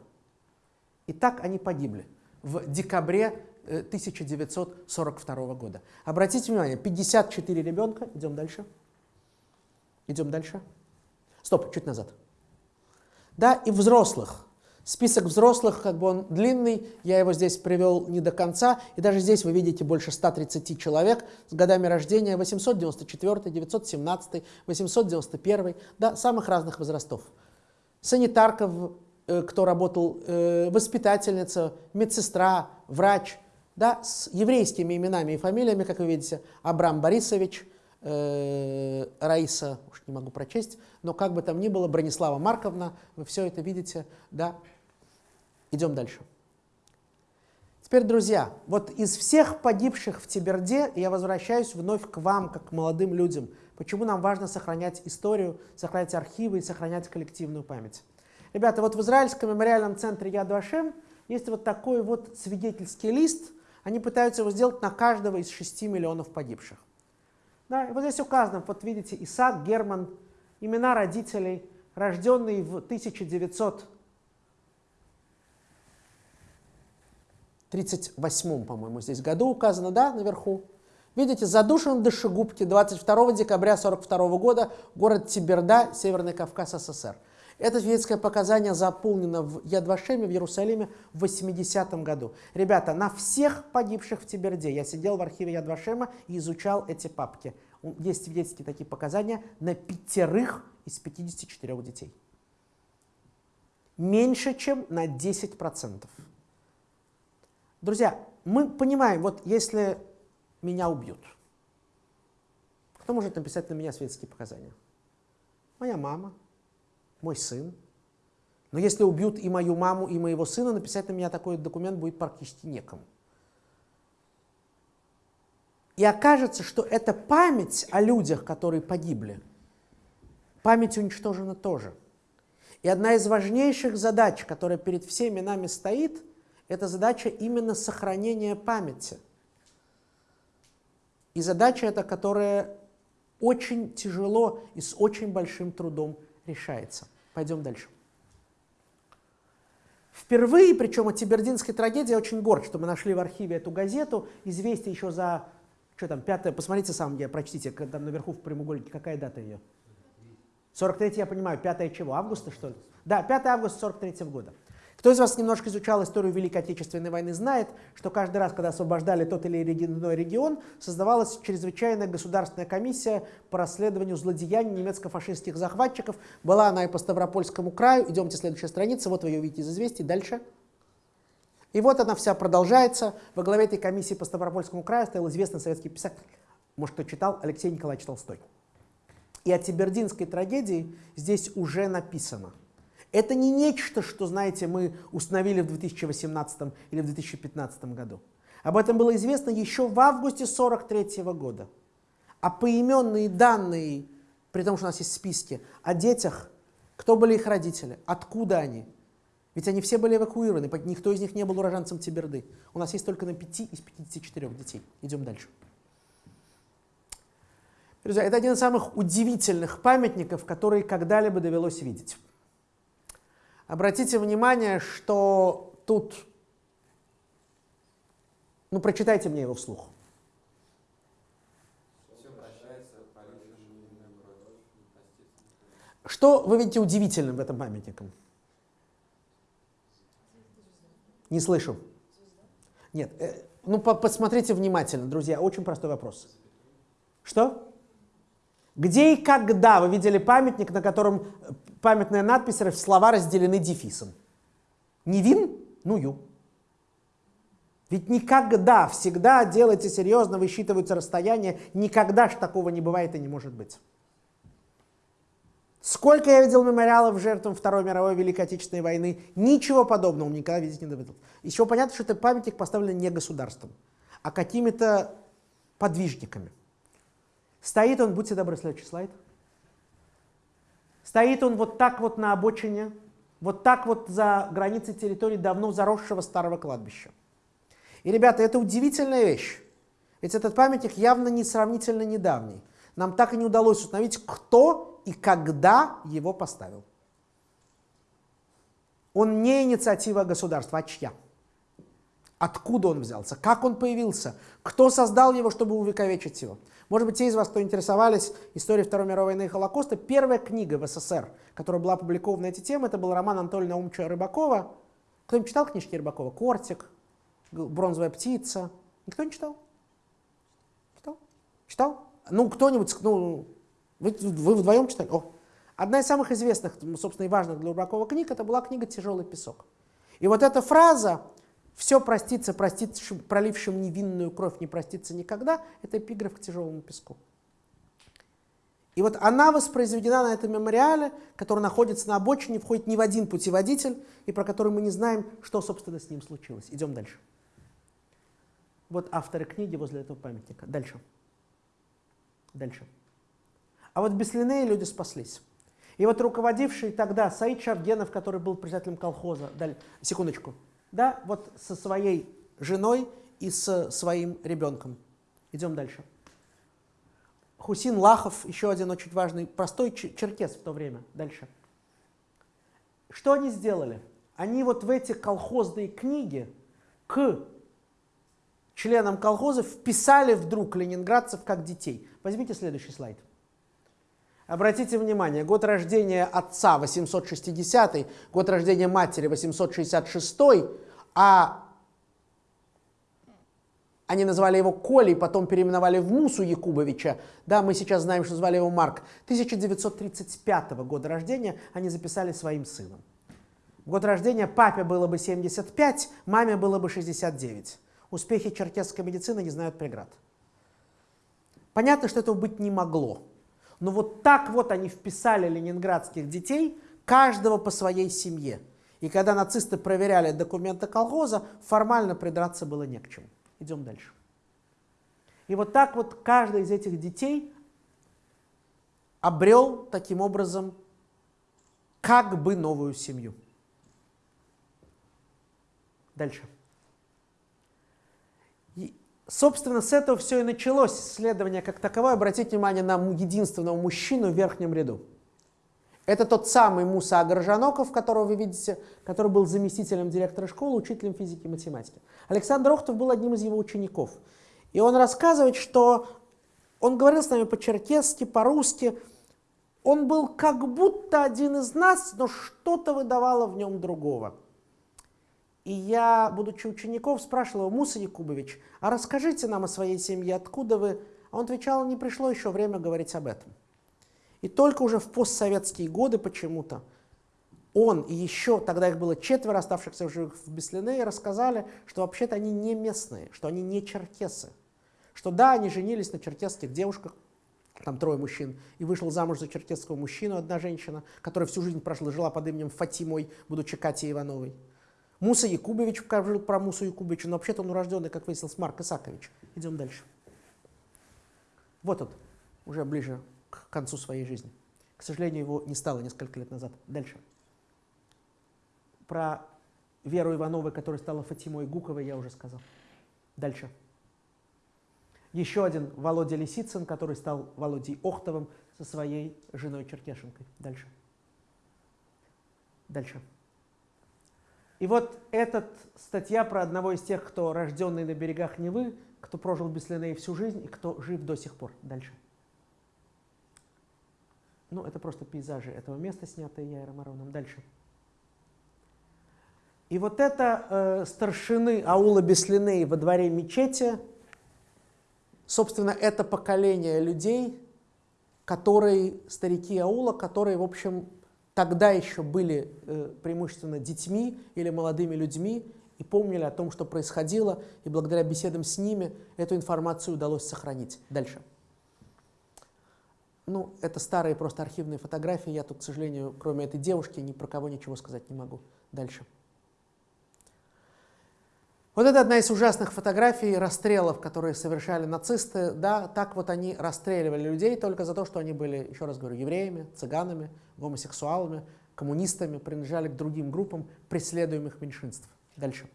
И так они погибли в декабре 1942 э, года. Обратите внимание, 54 ребенка, идем дальше, идем дальше. Стоп, чуть назад. Да, и взрослых. Список взрослых, как бы он длинный, я его здесь привел не до конца, и даже здесь вы видите больше 130 человек с годами рождения. 894, 917, 891, да, самых разных возрастов. Санитарка, э, кто работал, э, воспитательница, медсестра, врач, да, с еврейскими именами и фамилиями, как вы видите, Абрам Борисович, э, Раиса, уж не могу прочесть, но как бы там ни было, Бронислава Марковна, вы все это видите, да, Идем дальше. Теперь, друзья, вот из всех погибших в Тиберде я возвращаюсь вновь к вам, как к молодым людям. Почему нам важно сохранять историю, сохранять архивы и сохранять коллективную память? Ребята, вот в Израильском мемориальном центре Яд Вашем есть вот такой вот свидетельский лист. Они пытаются его сделать на каждого из 6 миллионов погибших. Да, вот здесь указано, вот видите, Исаак Герман, имена родителей, рожденный в 1900 38 по-моему, здесь году указано, да, наверху. Видите, задушен в душегубке 22 декабря 1942 года, город Тиберда, Северный Кавказ, СССР. Это свидетельское показание заполнено в Ядвашеме в Иерусалиме в 80-м году. Ребята, на всех погибших в Тиберде я сидел в архиве Ядвашема и изучал эти папки. Есть свидетельские такие показания на пятерых из 54 детей. Меньше, чем на 10%. Друзья, мы понимаем, вот если меня убьют, кто может написать на меня светские показания? Моя мама, мой сын. Но если убьют и мою маму, и моего сына, написать на меня такой документ будет практически некому. И окажется, что это память о людях, которые погибли. Память уничтожена тоже. И одна из важнейших задач, которая перед всеми нами стоит – это задача именно сохранения памяти. И задача эта, которая очень тяжело и с очень большим трудом решается. Пойдем дальше. Впервые, причем от Тибердинской трагедии, я очень горд, что мы нашли в архиве эту газету. Известие еще за, что там, пятое, посмотрите сам, где прочтите, там наверху в прямоугольнике, какая дата ее? 43 я понимаю, 5 чего, августа, что ли? Да, 5 августа 43 -го года. Кто из вас немножко изучал историю Великой Отечественной войны, знает, что каждый раз, когда освобождали тот или иной регион, создавалась чрезвычайная государственная комиссия по расследованию злодеяний немецко-фашистских захватчиков. Была она и по Ставропольскому краю. Идемте, следующая страница. Вот вы ее видите из известий. Дальше. И вот она вся продолжается. Во главе этой комиссии по Ставропольскому краю стоял известный советский писатель, может, кто читал, Алексей Николаевич Толстой. И о Тибердинской трагедии здесь уже написано – это не нечто, что, знаете, мы установили в 2018 или в 2015 году. Об этом было известно еще в августе 43 года. А поименные данные, при том, что у нас есть списки, о детях, кто были их родители, откуда они. Ведь они все были эвакуированы, никто из них не был уроженцем Тиберды. У нас есть только на 5 из 54 детей. Идем дальше. Друзья, это один из самых удивительных памятников, которые когда-либо довелось видеть. Обратите внимание, что тут... Ну, прочитайте мне его вслух. Что вы видите удивительным в этом памятнике? Не слышу. Нет, э, ну по посмотрите внимательно, друзья, очень простой вопрос. Что? Где и когда вы видели памятник, на котором э, памятная надпись, слова разделены дефисом? Не вин? Ну ю. Ведь никогда, всегда делайте серьезно, высчитываются расстояния, никогда ж такого не бывает и не может быть. Сколько я видел мемориалов жертвам Второй мировой Великой Отечественной войны, ничего подобного никогда видеть не доводилось. Еще понятно, что это памятник поставлен не государством, а какими-то подвижниками. Стоит он, будьте добры, следующий слайд. Стоит он вот так вот на обочине, вот так вот за границей территории давно заросшего старого кладбища. И, ребята, это удивительная вещь. Ведь этот памятник явно не сравнительно недавний. Нам так и не удалось установить, кто и когда его поставил. Он не инициатива государства, а чья? Откуда он взялся? Как он появился? Кто создал его, чтобы увековечить его? Может быть, те из вас, кто интересовались историей Второй мировой войны и Холокоста, первая книга в СССР, которая была опубликована на эти темы, это был роман Анатолия Наумовича Рыбакова. Кто-нибудь читал книжки Рыбакова? «Кортик», «Бронзовая птица». Никто не читал? Читал? Читал? Ну, кто-нибудь, ну, вы, вы вдвоем читали? О. Одна из самых известных, собственно, и важных для Рыбакова книг, это была книга «Тяжелый песок». И вот эта фраза все простится, простится, пролившим невинную кровь не простится никогда. Это эпиграф к тяжелому песку. И вот она воспроизведена на этом мемориале, который находится на обочине, входит не в один путеводитель, и про который мы не знаем, что, собственно, с ним случилось. Идем дальше. Вот авторы книги возле этого памятника. Дальше. Дальше. А вот без Линнея люди спаслись. И вот руководивший тогда Саид Шавгенов, который был председателем колхоза, даль, секундочку, да, вот со своей женой и с своим ребенком. Идем дальше. Хусин Лахов, еще один очень важный, простой черкес в то время. Дальше. Что они сделали? Они вот в эти колхозные книги к членам колхоза вписали вдруг ленинградцев как детей. Возьмите следующий слайд. Обратите внимание, год рождения отца 860, год рождения матери 866, а они назвали его Колей, потом переименовали в Мусу Якубовича. Да, мы сейчас знаем, что звали его Марк. 1935 года рождения они записали своим сыном. год рождения папе было бы 75, маме было бы 69. Успехи черкесской медицины не знают преград. Понятно, что этого быть не могло. Но вот так вот они вписали ленинградских детей, каждого по своей семье. И когда нацисты проверяли документы колхоза, формально придраться было не к чему. Идем дальше. И вот так вот каждый из этих детей обрел таким образом как бы новую семью. Дальше. Собственно, с этого все и началось исследование как таковое. Обратите внимание на единственного мужчину в верхнем ряду. Это тот самый Муса Агаржаноков, которого вы видите, который был заместителем директора школы, учителем физики и математики. Александр Охтов был одним из его учеников. И он рассказывает, что он говорил с нами по-черкесски, по-русски. Он был как будто один из нас, но что-то выдавало в нем другого. И я, будучи учеником, спрашивал его, Муса Якубович, а расскажите нам о своей семье, откуда вы? А он отвечал, не пришло еще время говорить об этом. И только уже в постсоветские годы почему-то он и еще, тогда их было четверо оставшихся в живых в Беслине, рассказали, что вообще-то они не местные, что они не черкесы. Что да, они женились на черкесских девушках, там трое мужчин, и вышел замуж за черкесского мужчину одна женщина, которая всю жизнь прошла, жила под именем Фатимой, будучи Катей Ивановой. Муса Якубович покажу про Мусу Якубовича, но вообще-то он урожденный, как выяснилось, Марк Исакович. Идем дальше. Вот он, уже ближе к концу своей жизни. К сожалению, его не стало несколько лет назад. Дальше. Про Веру Иванову, которая стала Фатимой Гуковой, я уже сказал. Дальше. Еще один Володя Лисицын, который стал Володей Охтовым со своей женой Черкешенкой. Дальше. Дальше. И вот эта статья про одного из тех, кто рожденный на берегах Невы, кто прожил без Линей всю жизнь и кто жив до сих пор. Дальше. Ну, это просто пейзажи этого места, снятые Яйром Ароном. Дальше. И вот это э, старшины аула Беслиней во дворе мечети, собственно, это поколение людей, которые, старики аула, которые, в общем, тогда еще были э, преимущественно детьми или молодыми людьми и помнили о том, что происходило, и благодаря беседам с ними эту информацию удалось сохранить. Дальше. Ну, это старые просто архивные фотографии, я тут, к сожалению, кроме этой девушки, ни про кого ничего сказать не могу. Дальше. Вот это одна из ужасных фотографий расстрелов, которые совершали нацисты. Да, так вот они расстреливали людей только за то, что они были, еще раз говорю, евреями, цыганами, гомосексуалами, коммунистами, принадлежали к другим группам преследуемых меньшинств. Дальше.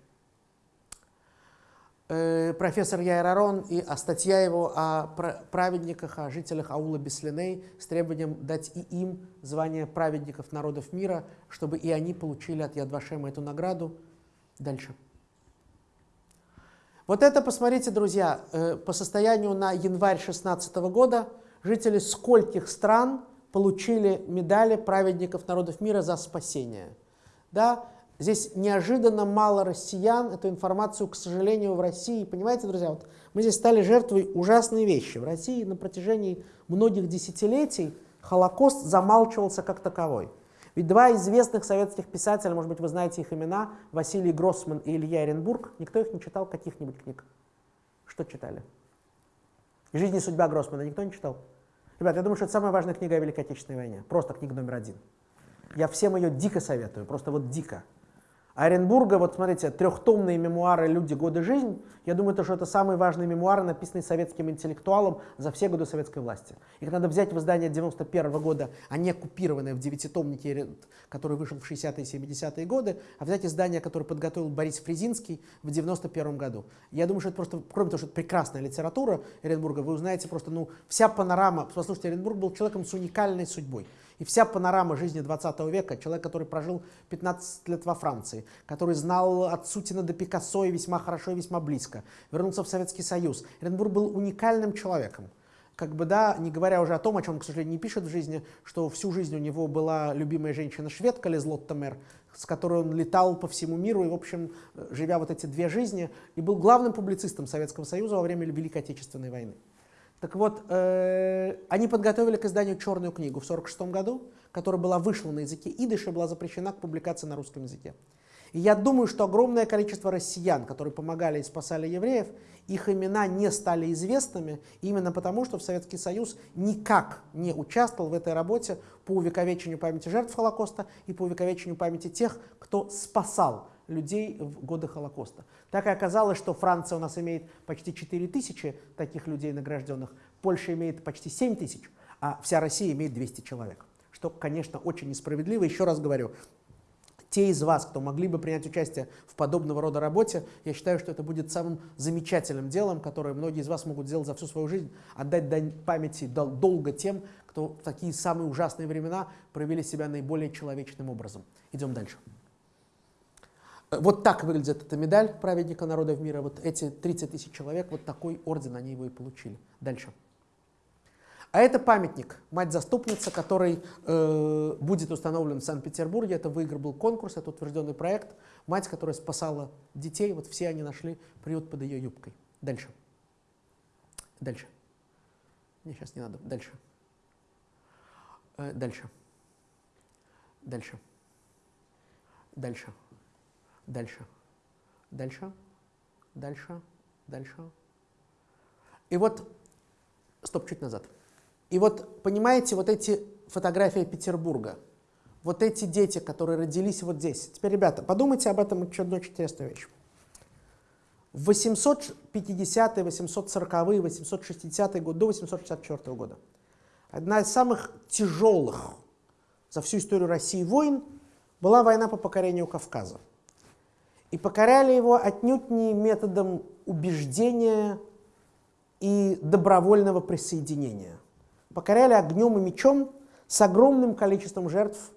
Э, профессор Яир Арон и а статья его о праведниках, о жителях аула Беслиней с требованием дать и им звание праведников народов мира, чтобы и они получили от Ядвашема эту награду. Дальше. Вот это, посмотрите, друзья, э, по состоянию на январь 2016 года жители скольких стран получили медали праведников народов мира за спасение. Да? Здесь неожиданно мало россиян эту информацию, к сожалению, в России. Понимаете, друзья, вот мы здесь стали жертвой ужасной вещи. В России на протяжении многих десятилетий Холокост замалчивался как таковой. Ведь два известных советских писателя, может быть, вы знаете их имена, Василий Гроссман и Илья Оренбург, никто их не читал, каких-нибудь книг. Что читали? «Жизнь и судьба Гроссмана» никто не читал? Ребят, я думаю, что это самая важная книга о Великой Отечественной войне. Просто книга номер один. Я всем ее дико советую, просто вот дико. Оренбурга, вот смотрите, трехтомные мемуары «Люди, годы, жизнь». Я думаю, то, что это самые важные мемуары, написанные советским интеллектуалом за все годы советской власти. Их надо взять в издание 91 -го года, а не купированное в девятитомнике, который вышел в 60-е и 70-е годы, а взять издание, которое подготовил Борис Фрезинский в 91 году. Я думаю, что это просто, кроме того, что это прекрасная литература Оренбурга, вы узнаете просто, ну, вся панорама. Послушайте, Оренбург был человеком с уникальной судьбой. И вся панорама жизни 20 века, человек, который прожил 15 лет во Франции, который знал от Сутина до Пикассо и весьма хорошо и весьма близко, вернулся в Советский Союз. Эренбург был уникальным человеком. Как бы, да, не говоря уже о том, о чем к сожалению, не пишет в жизни, что всю жизнь у него была любимая женщина-шведка Лизлотта Мэр, с которой он летал по всему миру и, в общем, живя вот эти две жизни, и был главным публицистом Советского Союза во время Великой Отечественной войны. Так вот, э, они подготовили к изданию черную книгу в 1946 году, которая была вышла на языке идыш и была запрещена к публикации на русском языке. И я думаю, что огромное количество россиян, которые помогали и спасали евреев, их имена не стали известными именно потому, что в Советский Союз никак не участвовал в этой работе по увековечению памяти жертв Холокоста и по увековечению памяти тех, кто спасал людей в годы Холокоста. Так и оказалось, что Франция у нас имеет почти 4 тысячи таких людей награжденных, Польша имеет почти 7 тысяч, а вся Россия имеет 200 человек. Что, конечно, очень несправедливо. Еще раз говорю, те из вас, кто могли бы принять участие в подобного рода работе, я считаю, что это будет самым замечательным делом, которое многие из вас могут сделать за всю свою жизнь, отдать дань памяти долго тем, кто в такие самые ужасные времена проявили себя наиболее человечным образом. Идем дальше. Вот так выглядит эта медаль праведника народов мира. Вот эти 30 тысяч человек, вот такой орден они его и получили. Дальше. А это памятник «Мать-заступница», который э, будет установлен в Санкт-Петербурге. Это выиграл был конкурс, это утвержденный проект. Мать, которая спасала детей, вот все они нашли приют под ее юбкой. Дальше. Дальше. Мне сейчас не надо. Дальше. Э, дальше. Дальше. Дальше. Дальше. Дальше. Дальше. Дальше. И вот, стоп, чуть назад. И вот, понимаете, вот эти фотографии Петербурга, вот эти дети, которые родились вот здесь. Теперь, ребята, подумайте об этом еще одну очень интересную вещь. В 850-е, 840-е, 860-е годы, до 864 года одна из самых тяжелых за всю историю России войн была война по покорению Кавказа. И покоряли его отнюдь не методом убеждения и добровольного присоединения. Покоряли огнем и мечом с огромным количеством жертв.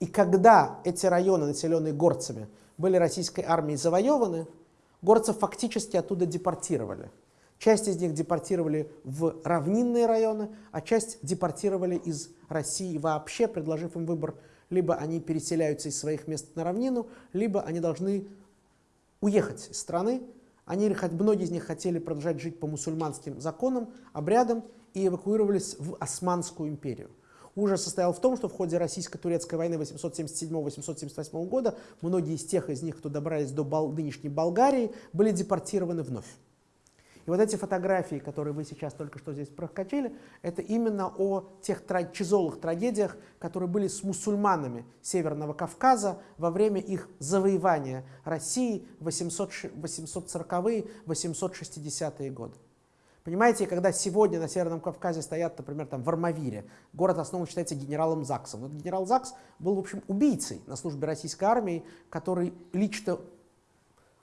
И когда эти районы, населенные горцами, были российской армией завоеваны, горцев фактически оттуда депортировали. Часть из них депортировали в равнинные районы, а часть депортировали из России вообще, предложив им выбор, либо они переселяются из своих мест на равнину, либо они должны уехать из страны. Они, многие из них хотели продолжать жить по мусульманским законам, обрядам и эвакуировались в Османскую империю. Ужас состоял в том, что в ходе российско-турецкой войны 877-878 года многие из тех из них, кто добрались до нынешней Болгарии, были депортированы вновь. И вот эти фотографии, которые вы сейчас только что здесь прокачали, это именно о тех тяжелых трагедиях, которые были с мусульманами Северного Кавказа во время их завоевания России в 840-е, 860-е годы. Понимаете, когда сегодня на Северном Кавказе стоят, например, там в Армавире, город основан считается генералом Заксом. Но генерал Закс был, в общем, убийцей на службе российской армии, который лично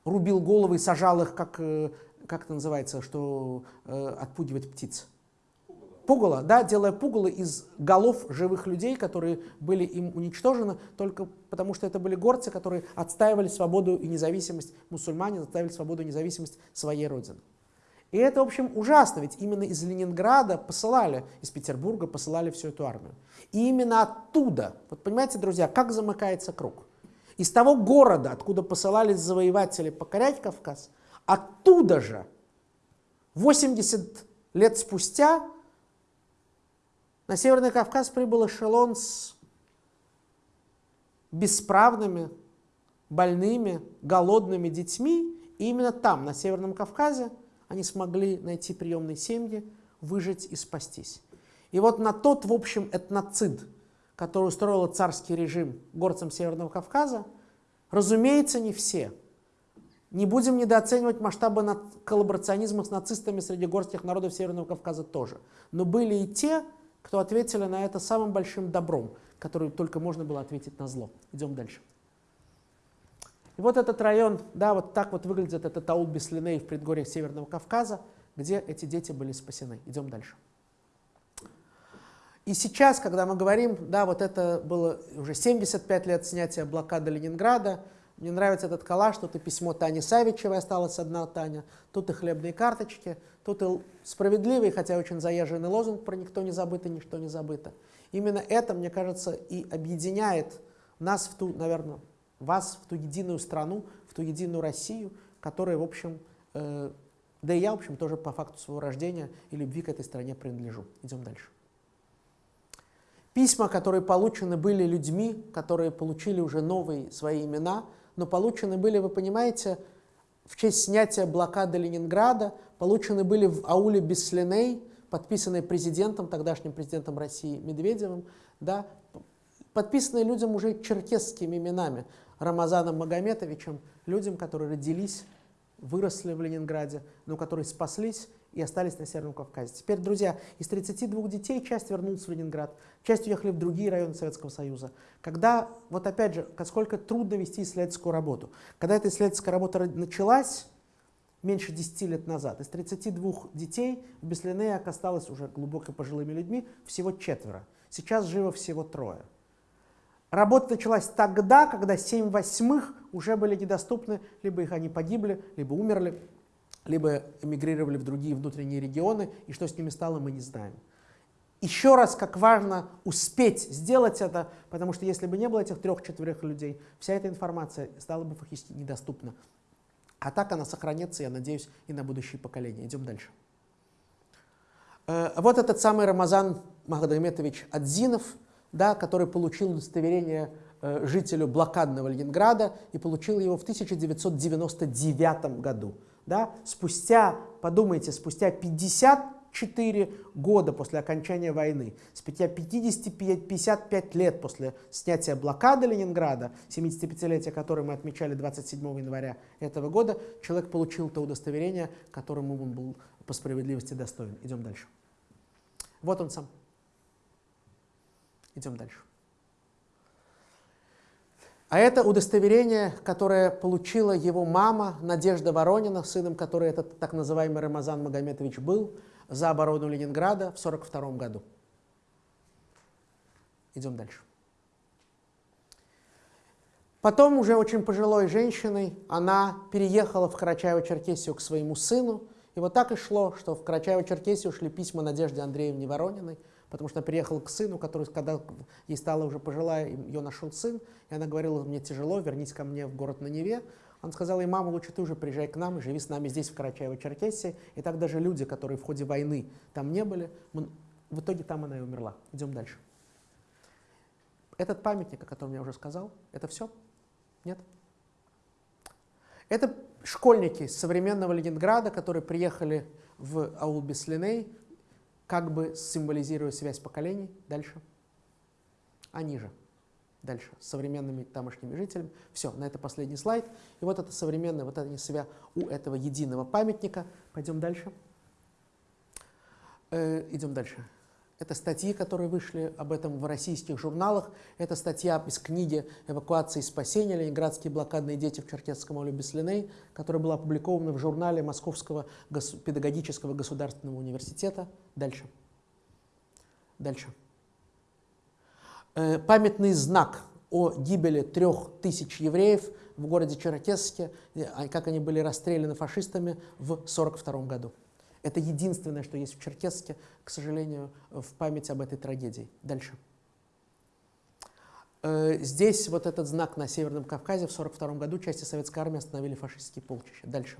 рубил головы и сажал их, как э, как это называется, что э, отпугивать птиц? Пугало, да, делая пугало из голов живых людей, которые были им уничтожены только потому, что это были горцы, которые отстаивали свободу и независимость, мусульмане отстаивали свободу и независимость своей родины. И это, в общем, ужасно, ведь именно из Ленинграда посылали, из Петербурга посылали всю эту армию. И именно оттуда, вот понимаете, друзья, как замыкается круг. Из того города, откуда посылались завоеватели покорять Кавказ, Оттуда же 80 лет спустя на Северный Кавказ прибыл эшелон с бесправными, больными, голодными детьми. И именно там, на Северном Кавказе, они смогли найти приемные семьи, выжить и спастись. И вот на тот, в общем, этноцид, который устроил царский режим горцам Северного Кавказа, разумеется, не все – не будем недооценивать масштабы коллаборационизма с нацистами среди горских народов Северного Кавказа тоже. Но были и те, кто ответили на это самым большим добром, которым только можно было ответить на зло. Идем дальше. И вот этот район, да, вот так вот выглядит этот аул Беслиней в предгорьях Северного Кавказа, где эти дети были спасены. Идем дальше. И сейчас, когда мы говорим, да, вот это было уже 75 лет снятия блокады Ленинграда, мне нравится этот коллаж, тут и письмо Тани Савичевой, осталась одна Таня, тут и хлебные карточки, тут и справедливый, хотя очень заезженный лозунг про «никто не забыт и ничто не забыто». Именно это, мне кажется, и объединяет нас в ту, наверное, вас в ту единую страну, в ту единую Россию, которая, в общем, э, да и я, в общем, тоже по факту своего рождения и любви к этой стране принадлежу. Идем дальше. Письма, которые получены были людьми, которые получили уже новые свои имена – но получены были, вы понимаете, в честь снятия блокады Ленинграда, получены были в ауле Беслиней, подписанные президентом, тогдашним президентом России Медведевым, да, подписанные людям уже черкесскими именами, Рамазаном Магометовичем, людям, которые родились, выросли в Ленинграде, но которые спаслись и остались на Северном Кавказе. Теперь, друзья, из 32 детей часть вернулась в Ленинград, часть уехали в другие районы Советского Союза. Когда, вот опять же, сколько трудно вести исследовательскую работу. Когда эта исследовательская работа началась, меньше 10 лет назад, из 32 детей в Беслинеях осталось уже глубоко пожилыми людьми всего четверо. Сейчас живо всего трое. Работа началась тогда, когда 7 восьмых уже были недоступны, либо их они погибли, либо умерли, либо эмигрировали в другие внутренние регионы, и что с ними стало, мы не знаем. Еще раз, как важно успеть сделать это, потому что если бы не было этих трех-четверых людей, вся эта информация стала бы фактически недоступна. А так она сохранится, я надеюсь, и на будущие поколения. Идем дальше. Э, вот этот самый Рамазан Магомедович Адзинов, да, который получил удостоверение э, жителю блокадного Ленинграда и получил его в 1999 году да, спустя, подумайте, спустя 50 54 года после окончания войны, спустя 50, 55 лет после снятия блокады Ленинграда, 75-летие которое мы отмечали 27 января этого года, человек получил то удостоверение, которому он был по справедливости достоин. Идем дальше. Вот он сам. Идем дальше. А это удостоверение, которое получила его мама Надежда Воронина, сыном которой этот так называемый Рамазан Магометович был, за оборону Ленинграда в 1942 году. Идем дальше. Потом уже очень пожилой женщиной она переехала в Карачаево-Черкесию к своему сыну. И вот так и шло, что в Карачаево-Черкесию шли письма Надежде Андреевне Ворониной, потому что она переехала к сыну, который, когда ей стала уже пожилая, ее нашел сын, и она говорила, мне тяжело, вернись ко мне в город на Неве. Он сказал ей, мама, лучше ты уже приезжай к нам живи с нами здесь, в Карачаево-Черкесии. И так даже люди, которые в ходе войны там не были, в итоге там она и умерла. Идем дальше. Этот памятник, о котором я уже сказал, это все? Нет? Это школьники современного Ленинграда, которые приехали в аул Беслиней, как бы символизируя связь поколений. Дальше. Они же. Дальше. С современными тамошними жителями. Все, на это последний слайд. И вот это современное, вот это себя у этого единого памятника. Пойдем дальше. Э, идем дальше. Это статьи, которые вышли об этом в российских журналах. Это статья из книги «Эвакуация и спасение. Ленинградские блокадные дети в Черкесском ауле Беслиней», которая была опубликована в журнале Московского педагогического государственного университета. Дальше. Дальше. Э, памятный знак о гибели трех тысяч евреев в городе Черкесске, э, как они были расстреляны фашистами в 1942 году. Это единственное, что есть в Черкесске, к сожалению, в память об этой трагедии. Дальше. Э, здесь вот этот знак на Северном Кавказе в 1942 году части советской армии остановили фашистские полчища. Дальше.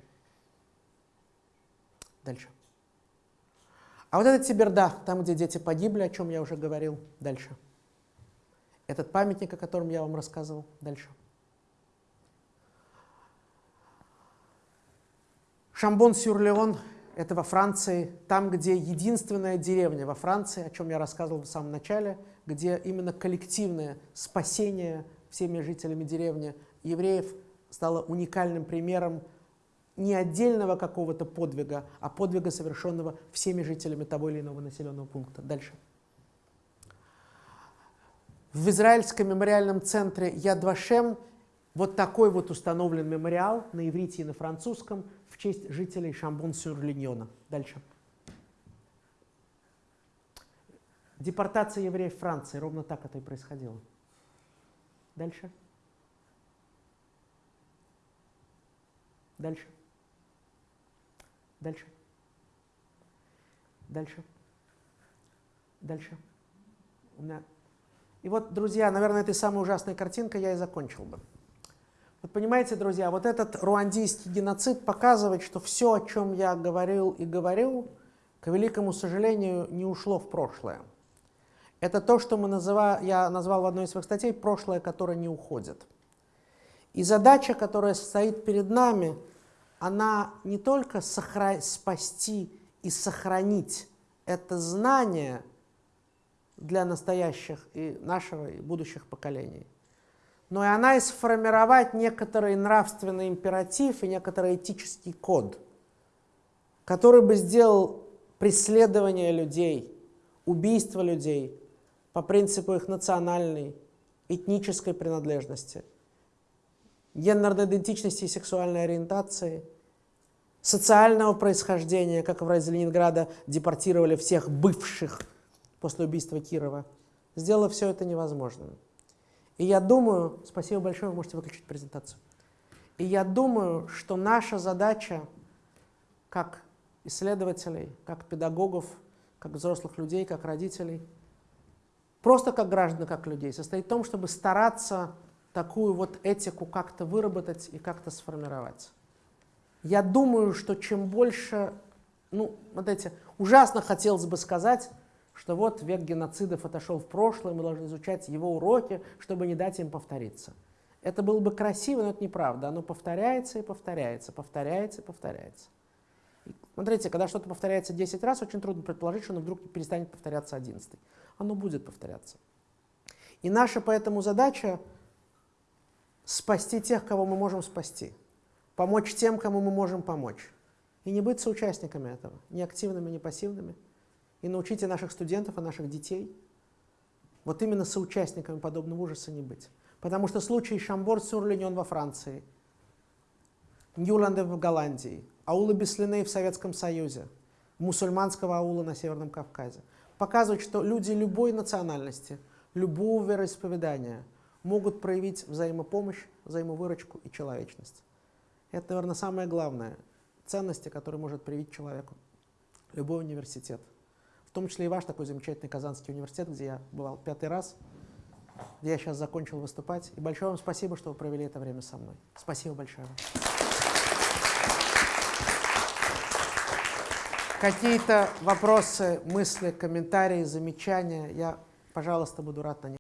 Дальше. А вот это Тиберда, там, где дети погибли, о чем я уже говорил. Дальше. Этот памятник, о котором я вам рассказывал. Дальше. Шамбон-Сюр-Леон это во Франции, там, где единственная деревня во Франции, о чем я рассказывал в самом начале, где именно коллективное спасение всеми жителями деревни евреев стало уникальным примером не отдельного какого-то подвига, а подвига, совершенного всеми жителями того или иного населенного пункта. Дальше. В израильском мемориальном центре Яд Вашем вот такой вот установлен мемориал на иврите и на французском – честь жителей Шамбон-Сюр-Линьона. Дальше. Депортация евреев в Франции. Ровно так это и происходило. Дальше. Дальше. Дальше. Дальше. Дальше. У меня... И вот, друзья, наверное, этой самой ужасной картинкой я и закончил бы. Вот понимаете, друзья, вот этот руандийский геноцид показывает, что все, о чем я говорил и говорил, к великому сожалению, не ушло в прошлое. Это то, что мы называ, я назвал в одной из своих статей «прошлое, которое не уходит». И задача, которая стоит перед нами, она не только сохра... спасти и сохранить это знание для настоящих и нашего, и будущих поколений – но и она и сформировать некоторый нравственный императив и некоторый этический код, который бы сделал преследование людей, убийство людей по принципу их национальной, этнической принадлежности, гендерной идентичности и сексуальной ориентации, социального происхождения, как в разе Ленинграда депортировали всех бывших после убийства Кирова, сделало все это невозможным. И я думаю, спасибо большое, вы можете выключить презентацию. И я думаю, что наша задача, как исследователей, как педагогов, как взрослых людей, как родителей, просто как граждан, как людей, состоит в том, чтобы стараться такую вот этику как-то выработать и как-то сформировать. Я думаю, что чем больше, ну, вот эти, ужасно хотелось бы сказать, что вот век геноцидов отошел в прошлое, мы должны изучать его уроки, чтобы не дать им повториться. Это было бы красиво, но это неправда. Оно повторяется и повторяется, повторяется и повторяется. Смотрите, когда что-то повторяется 10 раз, очень трудно предположить, что оно вдруг перестанет повторяться 11. Оно будет повторяться. И наша поэтому задача спасти тех, кого мы можем спасти, помочь тем, кому мы можем помочь. И не быть соучастниками этого, ни активными, ни пассивными. И научите наших студентов и наших детей вот именно соучастниками подобного ужаса не быть. Потому что случай Шамбор-Сюр-Леньон во Франции, Ньюланды в Голландии, аулы Беслины в Советском Союзе, мусульманского аула на Северном Кавказе показывают, что люди любой национальности, любого вероисповедания могут проявить взаимопомощь, взаимовыручку и человечность. Это, наверное, самое главное ценности, которые может привить человеку любой университет. В том числе и ваш такой замечательный Казанский университет, где я бывал пятый раз, где я сейчас закончил выступать. И большое вам спасибо, что вы провели это время со мной. Спасибо большое. Какие-то вопросы, мысли, комментарии, замечания, я, пожалуйста, буду рад на них